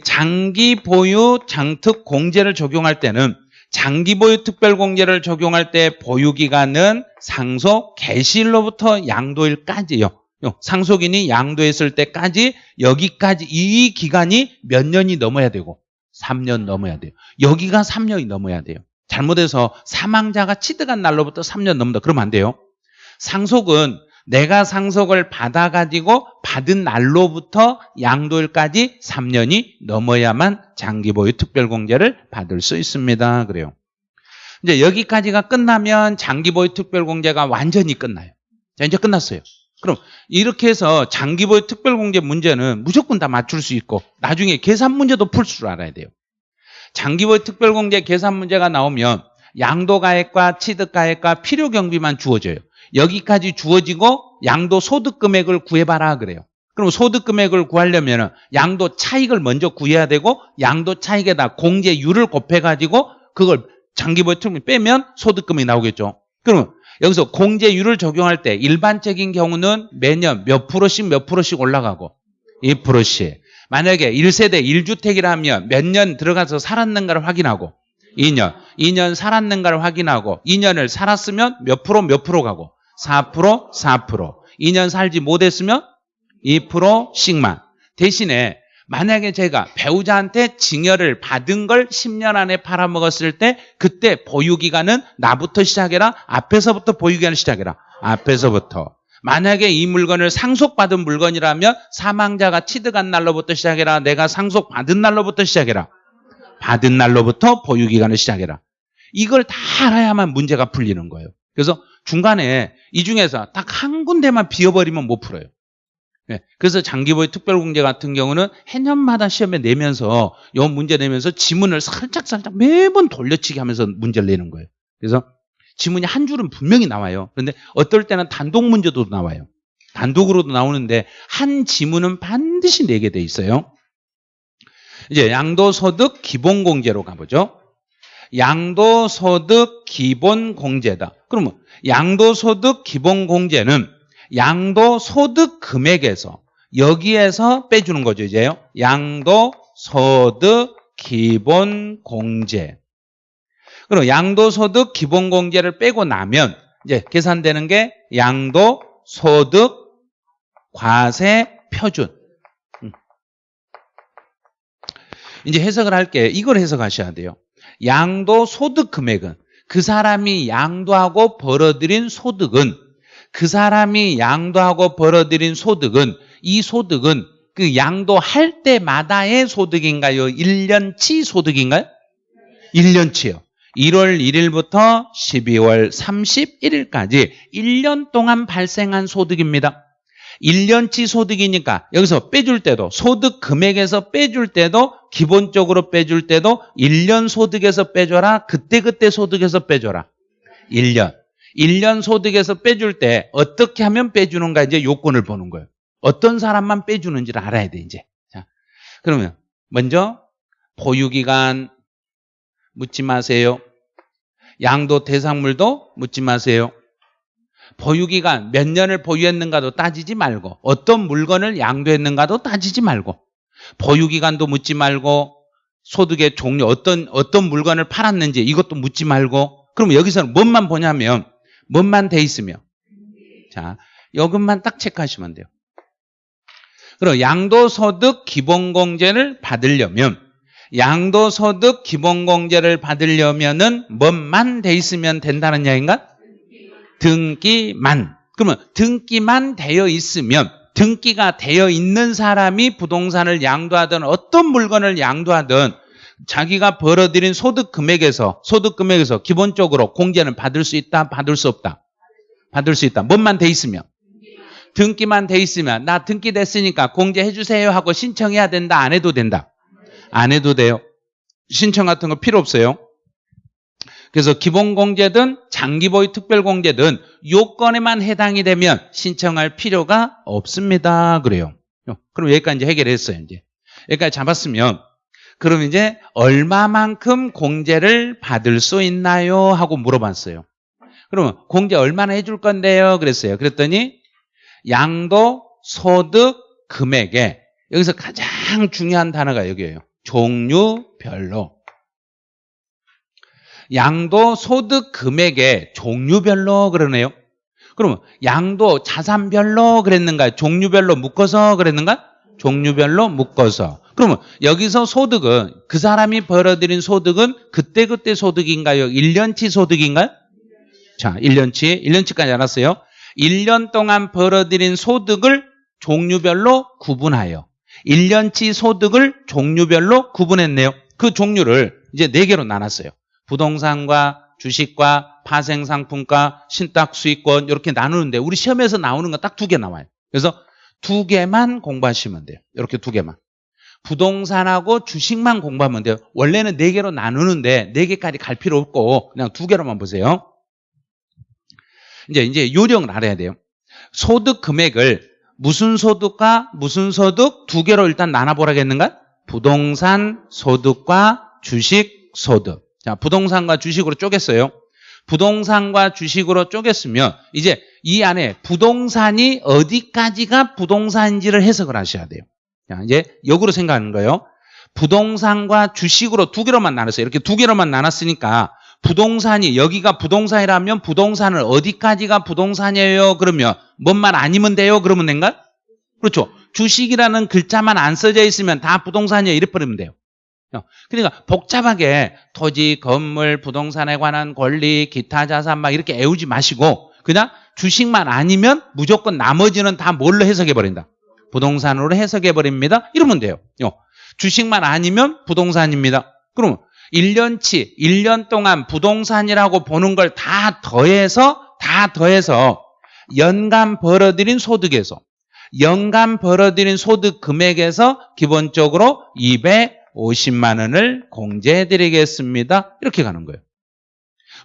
장기 보유 장특 공제를 적용할 때는 장기 보유 특별 공제를 적용할 때 보유 기간은 상속 개시일로부터 양도일까지요. 상속인이 양도했을 때까지 여기까지 이 기간이 몇 년이 넘어야 되고 3년 넘어야 돼요. 여기가 3년이 넘어야 돼요. 잘못해서 사망자가 취득한 날로부터 3년 넘는다. 그러면 안 돼요. 상속은 내가 상속을 받아가지고 받은 날로부터 양도일까지 3년이 넘어야만 장기보유 특별공제를 받을 수 있습니다. 그래요. 이제 여기까지가 끝나면 장기보유 특별공제가 완전히 끝나요. 자, 이제 끝났어요. 그럼 이렇게 해서 장기보유 특별공제 문제는 무조건 다 맞출 수 있고 나중에 계산 문제도 풀 줄 알아야 돼요. 장기보유 특별공제 계산 문제가 나오면 양도가액과 취득가액과 필요경비만 주어져요. 여기까지 주어지고 양도 소득 금액을 구해봐라 그래요. 그럼 소득 금액을 구하려면 양도 차익을 먼저 구해야 되고 양도 차익에다 공제율을 곱해가지고 그걸 장기보유 특별 빼면 소득 금액이 나오겠죠. 그러면 여기서 공제율을 적용할 때 일반적인 경우는 매년 몇 프로씩 몇 프로씩 올라가고 2%씩. 만약에 1세대 1주택이라면 몇 년 들어가서 살았는가를 확인하고 2년, 2년 살았는가를 확인하고 2년을 살았으면 몇 프로 몇 프로 가고 4% 4% 2년 살지 못했으면 2%씩만. 대신에 만약에 제가 배우자한테 증여를 받은 걸 10년 안에 팔아먹었을 때 그때 보유기간은 나부터 시작해라 앞에서부터 보유기간을 시작해라. 앞에서부터. 만약에 이 물건을 상속받은 물건이라면 사망자가 취득한 날로부터 시작해라 내가 상속받은 날로부터 시작해라. 받은 날로부터 보유기간을 시작해라. 이걸 다 알아야만 문제가 풀리는 거예요. 그래서 중간에 이 중에서 딱 한 군데만 비워버리면 못 풀어요 네. 그래서 장기보유 특별공제 같은 경우는 해년마다 시험에 내면서 이 문제 내면서 지문을 살짝 살짝 매번 돌려치기 하면서 문제를 내는 거예요. 그래서 지문이 한 줄은 분명히 나와요. 그런데 어떨 때는 단독 문제도 나와요. 단독으로도 나오는데 한 지문은 반드시 내게 돼 있어요. 이제 양도소득 기본공제로 가보죠. 양도소득 기본공제다. 그러면 양도소득 기본공제는 양도 소득 금액에서 여기에서 빼주는 거죠 이제요. 양도 소득 기본 공제. 그럼 양도 소득 기본 공제를 빼고 나면 이제 계산되는 게 양도 소득 과세 표준. 음. 이제 해석을 할게. 이걸 해석하셔야 돼요. 양도 소득 금액은 그 사람이 양도하고 벌어들인 소득은 그 사람이 양도하고 벌어들인 소득은 이 소득은 그 양도할 때마다의 소득인가요? 1년치 소득인가요? 1년치요. 1월 1일부터 12월 31일까지 1년 동안 발생한 소득입니다. 1년치 소득이니까 여기서 빼줄 때도 소득 금액에서 빼줄 때도 기본적으로 빼줄 때도 1년 소득에서 빼줘라. 그때그때 소득에서 빼줘라. 1년. 1년 소득에서 빼줄 때 어떻게 하면 빼주는가 이제 요건을 보는 거예요. 어떤 사람만 빼주는지를 알아야 돼 이제. 자, 그러면 먼저 보유기간 묻지 마세요. 양도 대상물도 묻지 마세요. 보유기간 몇 년을 보유했는가도 따지지 말고 어떤 물건을 양도했는가도 따지지 말고 보유기간도 묻지 말고 소득의 종류 어떤 어떤 물건을 팔았는지 이것도 묻지 말고 그럼 여기서는 뭔만 보냐면 뭔만 돼 있으며 자 이것만 딱 체크하시면 돼요. 그럼 양도소득 기본공제를 받으려면 양도소득 기본공제를 받으려면은 뭔만 돼 있으면 된다는 이야기인가? 등기만. 그러면 등기만 되어 있으면 등기가 되어 있는 사람이 부동산을 양도하든 어떤 물건을 양도하든 자기가 벌어들인 소득 금액에서 소득 금액에서 기본적으로 공제는 받을 수 있다, 받을 수 없다. 받을 수 있다. 뭔만 돼 있으면 등기만 돼 있으면 나 등기 됐으니까 공제해 주세요 하고 신청해야 된다, 안 해도 된다. 안 해도 돼요. 신청 같은 거 필요 없어요. 그래서 기본공제든 장기보유 특별공제든 요건에만 해당이 되면 신청할 필요가 없습니다. 그래요. 그럼 여기까지 해결했어요. 이제 여기까지 잡았으면 그럼 이제 얼마만큼 공제를 받을 수 있나요? 하고 물어봤어요. 그러면 공제 얼마나 해줄 건데요? 그랬어요. 그랬더니 양도 소득 금액에 여기서 가장 중요한 단어가 여기에요. 종류별로. 양도 소득 금액의 종류별로 그러네요. 그러면 양도 자산별로 그랬는가? 종류별로 묶어서 그랬는가? 종류별로 묶어서. 그러면 여기서 소득은 그 사람이 벌어들인 소득은 그때그때 소득인가요? 1년치 소득인가요? 자, 1년치. 1년치까지 알았어요. 1년 동안 벌어들인 소득을 종류별로 구분하여 1년치 소득을 종류별로 구분했네요. 그 종류를 이제 4개로 나눴어요. 부동산과 주식과 파생상품과 신탁수익권 이렇게 나누는데 우리 시험에서 나오는 건 딱 두 개 나와요. 그래서 두 개만 공부하시면 돼요. 이렇게 두 개만. 부동산하고 주식만 공부하면 돼요. 원래는 네 개로 나누는데 네 개까지 갈 필요 없고 그냥 두 개로만 보세요. 이제 이제 요령을 알아야 돼요. 소득 금액을 무슨 소득과 무슨 소득 두 개로 일단 나눠보라겠는가? 부동산 소득과 주식 소득. 자, 부동산과 주식으로 쪼갰어요. 부동산과 주식으로 쪼갰으면 이제 이 안에 부동산이 어디까지가 부동산인지를 해석을 하셔야 돼요. 자, 이제 역으로 생각하는 거예요. 부동산과 주식으로 두 개로만 나눴어요. 이렇게 두 개로만 나눴으니까 부동산이 여기가 부동산이라면 부동산을 어디까지가 부동산이에요? 그러면 뭔만 아니면 돼요? 그러면 된가? 그렇죠. 주식이라는 글자만 안 써져 있으면 다 부동산이에요. 이래 버리면 돼요. 그러니까 복잡하게 토지, 건물, 부동산에 관한 권리, 기타 자산 막 이렇게 애우지 마시고 그냥 주식만 아니면 무조건 나머지는 다 뭘로 해석해 버린다. 부동산으로 해석해 버립니다. 이러면 돼요. 주식만 아니면 부동산입니다. 그럼 1년치, 1년 동안 부동산이라고 보는 걸 다 더해서 다 더해서 연간 벌어들인 소득에서 연간 벌어들인 소득 금액에서 기본적으로 250만 원을 공제해 드리겠습니다. 이렇게 가는 거예요.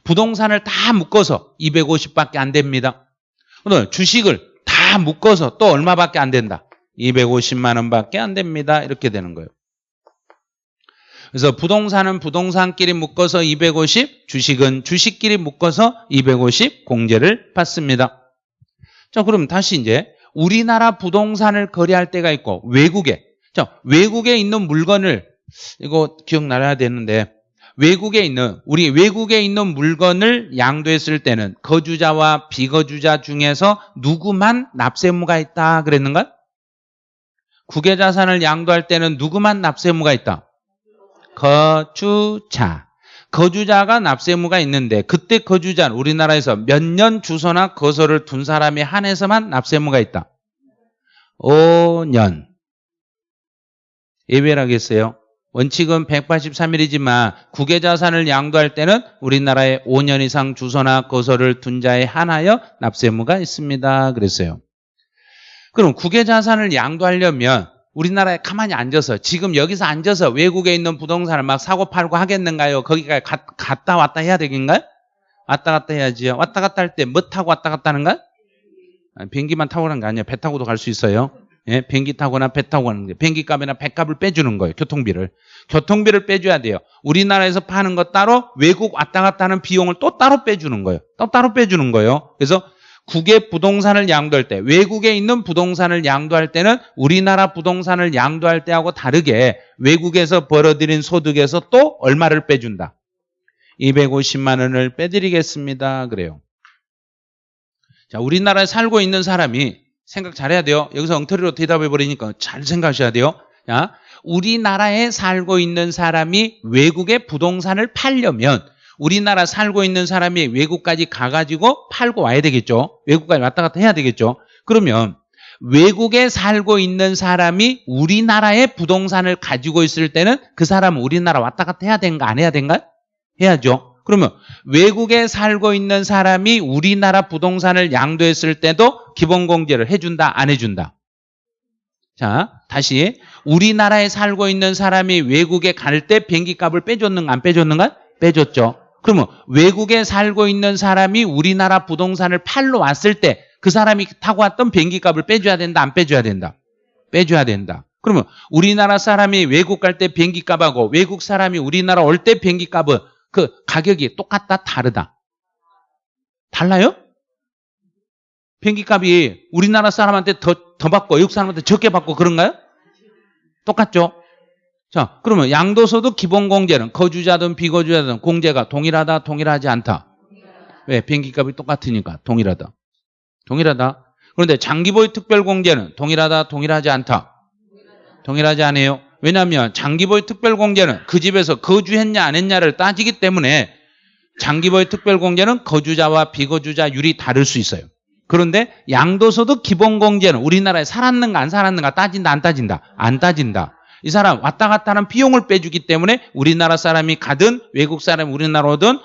부동산을 다 묶어서 250밖에 안 됩니다. 주식을 다 묶어서 또 얼마밖에 안 된다. 250만 원밖에 안 됩니다. 이렇게 되는 거예요. 그래서 부동산은 부동산끼리 묶어서 250, 주식은 주식끼리 묶어서 250 공제를 받습니다. 자, 그럼 다시 이제 우리나라 부동산을 거래할 때가 있고 외국에 자, 외국에 있는 물건을 이거 기억나야 되는데 외국에 있는 우리 외국에 있는 물건을 양도했을 때는 거주자와 비거주자 중에서 누구만 납세무가 있다 그랬는가? 국외 자산을 양도할 때는 누구만 납세무가 있다? 거주자. 거주자가 납세무가 있는데 그때 거주자는 우리나라에서 몇 년 주소나 거소를 둔 사람에 한해서만 납세무가 있다. 5년. 예외라겠어요. 원칙은 183일이지만 국외 자산을 양도할 때는 우리나라에 5년 이상 주소나 거소를 둔 자에 한하여 납세무가 있습니다. 그랬어요. 그럼 국외 자산을 양도하려면 우리나라에 가만히 앉아서 지금 여기서 앉아서 외국에 있는 부동산을 막 사고 팔고 하겠는가요? 거기가 가, 갔다 왔다 해야 되겠는가요? 왔다 갔다 해야지요. 왔다 갔다 할 때 뭐 타고 왔다 갔다 하는가? 아니, 비행기만 타고 가는 게 아니에요. 배 타고도 갈 수 있어요. 예, 비행기 타거나 배 타고 가는 게 비행기 값이나 배 값을 빼주는 거예요. 교통비를. 교통비를 빼줘야 돼요. 우리나라에서 파는 거 따로 외국 왔다 갔다 하는 비용을 또 따로 빼주는 거예요. 또 따로 빼주는 거예요. 그래서 국외 부동산을 양도할 때 외국에 있는 부동산을 양도할 때는 우리나라 부동산을 양도할 때하고 다르게 외국에서 벌어들인 소득에서 또 얼마를 빼준다. 250만 원을 빼드리겠습니다. 그래요. 자, 우리나라에 살고 있는 사람이 생각 잘해야 돼요. 여기서 엉터리로 대답해 버리니까 잘 생각하셔야 돼요. 자, 우리나라에 살고 있는 사람이 외국의 부동산을 팔려면 우리나라 살고 있는 사람이 외국까지 가가지고 팔고 와야 되겠죠. 외국까지 왔다 갔다 해야 되겠죠. 그러면 외국에 살고 있는 사람이 우리나라의 부동산을 가지고 있을 때는 그 사람은 우리나라 왔다 갔다 해야 되는가 안 해야 되는가? 해야죠. 그러면 외국에 살고 있는 사람이 우리나라 부동산을 양도했을 때도 기본공제를 해준다 안 해준다? 자 다시 우리나라에 살고 있는 사람이 외국에 갈 때 비행기 값을 빼줬는가 안 빼줬는가? 빼줬죠. 그러면 외국에 살고 있는 사람이 우리나라 부동산을 팔러 왔을 때 그 사람이 타고 왔던 비행기 값을 빼줘야 된다 안 빼줘야 된다? 빼줘야 된다. 그러면 우리나라 사람이 외국 갈 때 비행기 값하고 외국 사람이 우리나라 올 때 비행기 값은 그 가격이 똑같다 다르다? 달라요? 비행기 값이 우리나라 사람한테 더, 더 받고 외국 사람한테 적게 받고 그런가요? 똑같죠? 자, 그러면 양도소득 기본 공제는 거주자든 비거주자든 공제가 동일하다, 동일하지 않다? 왜? 비행기 값이 똑같으니까 동일하다. 동일하다. 그런데 장기보유 특별 공제는 동일하다, 동일하지 않다? 동일하지 않아요. 왜냐하면 장기보유 특별 공제는 그 집에서 거주했냐 안 했냐를 따지기 때문에 장기보유 특별 공제는 거주자와 비거주자율이 다를 수 있어요. 그런데 양도소득 기본 공제는 우리나라에 살았는가 안 살았는가 따진다 안 따진다? 안 따진다. 이 사람 왔다 갔다 하는 비용을 빼주기 때문에 우리나라 사람이 가든 외국 사람이 우리나라 오든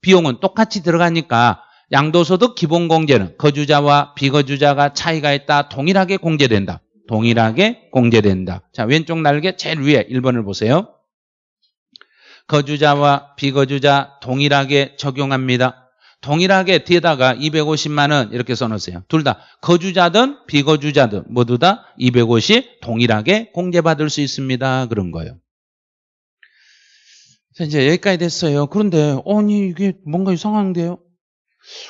비용은 똑같이 들어가니까 양도소득 기본공제는 거주자와 비거주자가 차이가 있다 동일하게 공제된다. 동일하게 공제된다. 자 왼쪽 날개 제일 위에 1번을 보세요. 거주자와 비거주자 동일하게 적용합니다. 동일하게 뒤에다가 250만 원 이렇게 써놓으세요. 둘 다 거주자든 비거주자든 모두 다 250 동일하게 공제받을 수 있습니다. 그런 거예요. 자, 이제 여기까지 됐어요. 그런데 아니 이게 뭔가 이상한데요?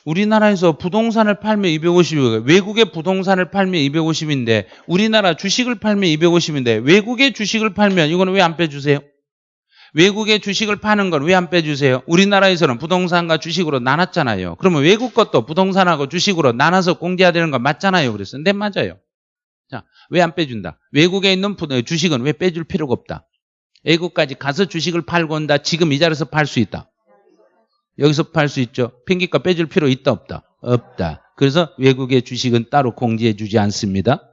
우리나라에서 부동산을 팔면 250이고 외국의 부동산을 팔면 250인데 우리나라 주식을 팔면 250인데 외국의 주식을 팔면 이거는 왜 안 빼주세요? 외국의 주식을 파는 건왜안 빼주세요? 우리나라에서는 부동산과 주식으로 나눴잖아요. 그러면 외국 것도 부동산하고 주식으로 나눠서 공제해야 되는 건 맞잖아요. 그래서 네 맞아요. 자, 왜 안 빼준다? 외국에 있는 주식은 왜 빼줄 필요가 없다? 외국까지 가서 주식을 팔고 온다. 지금 이 자리에서 팔 수 있다. 여기서 팔 수 있죠. 핑계값 빼줄 필요 있다 없다? 없다. 그래서 외국의 주식은 따로 공제해 주지 않습니다.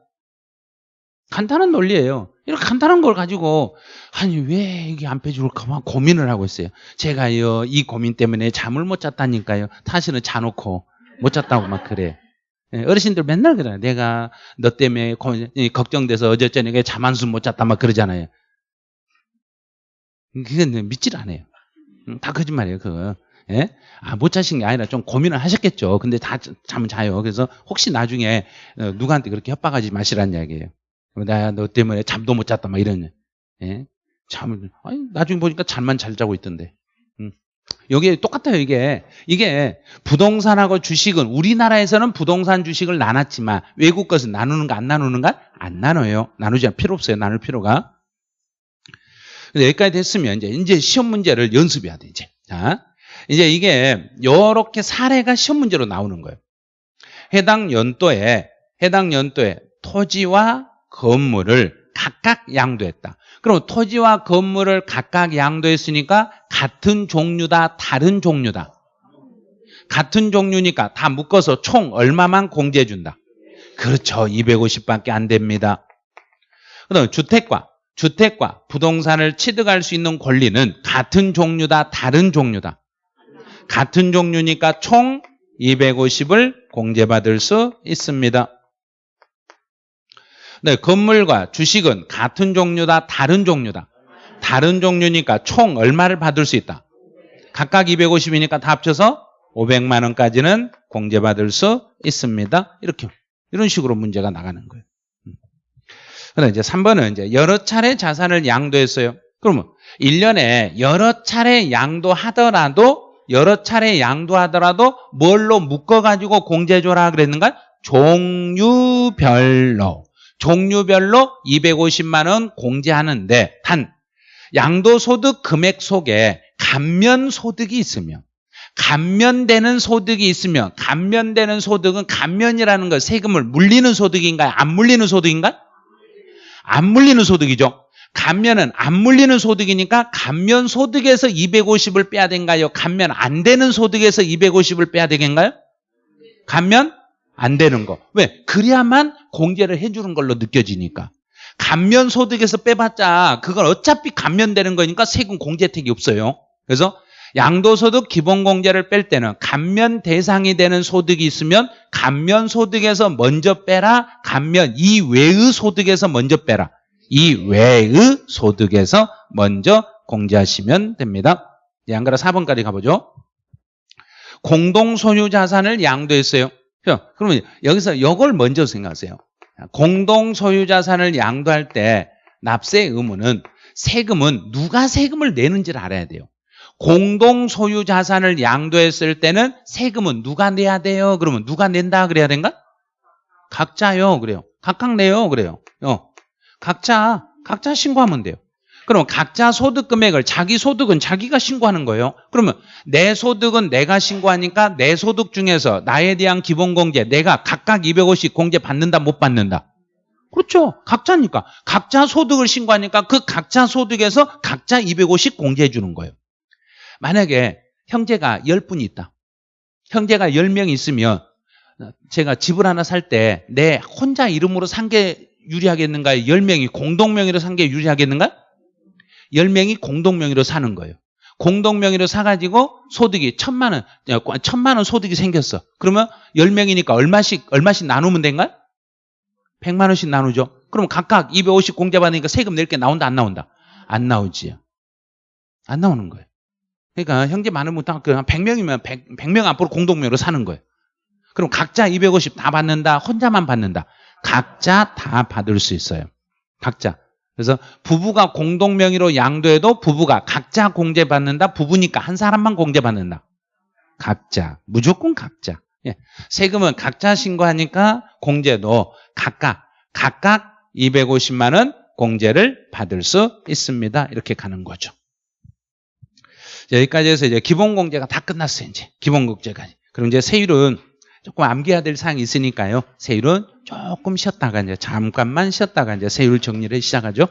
간단한 논리예요. 이렇게 간단한 걸 가지고 아니 왜 이게 안 빼줄까 고민을 하고 있어요. 제가요 이 고민 때문에 잠을 못 잤다니까요. 사실은 자놓고 못 잤다고 막 그래. 예, 어르신들 맨날 그래요. 내가 너 때문에 걱정돼서 어제 저녁에 잠 한숨 못 잤다 막 그러잖아요. 그건 믿질 않아요. 음, 다 거짓말이에요. 그거. 예? 아, 못 자신 게 아니라 좀 고민을 하셨겠죠. 근데 다 잠 자요. 그래서 혹시 나중에 어, 누구한테 그렇게 협박하지 마시라는 이야기예요. 나 너 때문에 잠도 못 잤다 막 이런 예? 잠을 아니 나중에 보니까 잠만 잘 자고 있던데. 음. 여기 똑같아요 이게 이게 부동산하고 주식은 우리나라에서는 부동산 주식을 나눴지만 외국 것은 나누는가 안 나누는가 안 나눠요 나누지 않 필요 없어요 나눌 필요가 근데 여기까지 됐으면 이제 이제 시험 문제를 연습해야 돼 이제. 자, 이제 이게 요렇게 사례가 시험 문제로 나오는 거예요. 해당 연도에 해당 연도에 토지와 건물을 각각 양도했다. 그럼 토지와 건물을 각각 양도했으니까 같은 종류다, 다른 종류다. 같은 종류니까 다 묶어서 총 얼마만 공제해 준다. 그렇죠. 250밖에 안 됩니다. 그다음 주택과 주택과 부동산을 취득할 수 있는 권리는 같은 종류다, 다른 종류다. 같은 종류니까 총 250을 공제받을 수 있습니다. 네, 건물과 주식은 같은 종류다, 다른 종류다. 다른 종류니까 총 얼마를 받을 수 있다. 각각 250이니까 다 합쳐서 500만 원까지는 공제받을 수 있습니다. 이렇게 이런 식으로 문제가 나가는 거예요. 음. 그다음 이제 3번은 이제 여러 차례 자산을 양도했어요. 그러면 1년에 여러 차례 양도하더라도 여러 차례 양도하더라도 뭘로 묶어 가지고 공제해 줘라 그랬는가? 종류별로. 종류별로 250만 원 공제하는데 단 양도소득 금액 속에 감면 소득이 있으면 감면되는 소득이 있으면 감면되는 소득은 감면이라는 거 세금을 물리는 소득인가요? 안 물리는 소득인가요? 안 물리는 소득이죠. 감면은 안 물리는 소득이니까 감면 소득에서 250을 빼야 된가요? 감면 안 되는 소득에서 250을 빼야 되겠나요? 감면 안 되는 거. 왜? 그래야만 공제를 해주는 걸로 느껴지니까. 감면 소득에서 빼봤자 그건 어차피 감면되는 거니까 세금 공제 혜택이 없어요. 그래서 양도소득 기본공제를 뺄 때는 감면 대상이 되는 소득이 있으면 감면 소득에서 먼저 빼라. 감면 이외의 소득에서 먼저 빼라. 이외의 소득에서 먼저 공제하시면 됩니다. 예, 안 그래 4번까지 가보죠. 공동소유 자산을 양도했어요. 그러면 여기서 이걸 먼저 생각하세요. 공동 소유 자산을 양도할 때 납세 의무는 세금은 누가 세금을 내는지를 알아야 돼요. 공동 소유 자산을 양도했을 때는 세금은 누가 내야 돼요? 그러면 누가 낸다 그래야 된가? 각자요 그래요. 각각 내요 그래요. 어. 각자 각자 신고하면 돼요. 그럼 각자 소득 금액을 자기 소득은 자기가 신고하는 거예요. 그러면 내 소득은 내가 신고하니까 내 소득 중에서 나에 대한 기본 공제 내가 각각 250 공제 받는다 못 받는다. 그렇죠. 각자니까. 각자 소득을 신고하니까 그 각자 소득에서 각자 250 공제해 주는 거예요. 만약에 형제가 10분이 있다. 형제가 10명 있으면 제가 집을 하나 살 때 내 혼자 이름으로 산 게 유리하겠는가요? 10명이 공동명의로 산 게 유리하겠는가? 10명이 공동명의로 사는 거예요. 공동명의로 사가지고 소득이 천만 원, 천만 원 소득이 생겼어. 그러면 10명이니까 얼마씩, 얼마씩 나누면 된가? 100만 원씩 나누죠. 그럼 각각 250 공제받으니까 세금 낼 게 나온다, 안 나온다? 안 나오지. 안 나오는 거예요. 그러니까 형제 많으면 딱 100명이면 100, 100명 앞으로 공동명의로 사는 거예요. 그럼 각자 250 다 받는다, 혼자만 받는다. 각자 다 받을 수 있어요. 각자. 그래서 부부가 공동 명의로 양도해도 부부가 각자 공제받는다. 부부니까 한 사람만 공제받는다. 각자. 무조건 각자. 예. 세금은 각자 신고하니까 공제도 각각 각각 250만 원 공제를 받을 수 있습니다. 이렇게 가는 거죠. 여기까지 해서 이제 기본 공제가 다 끝났어요. 이제 기본 공제까지. 그럼 이제 세율은 조금 암기해야 될 사항이 있으니까요. 세율은 조금 쉬었다가 이제 잠깐만 쉬었다가 이제 세율 정리를 시작하죠.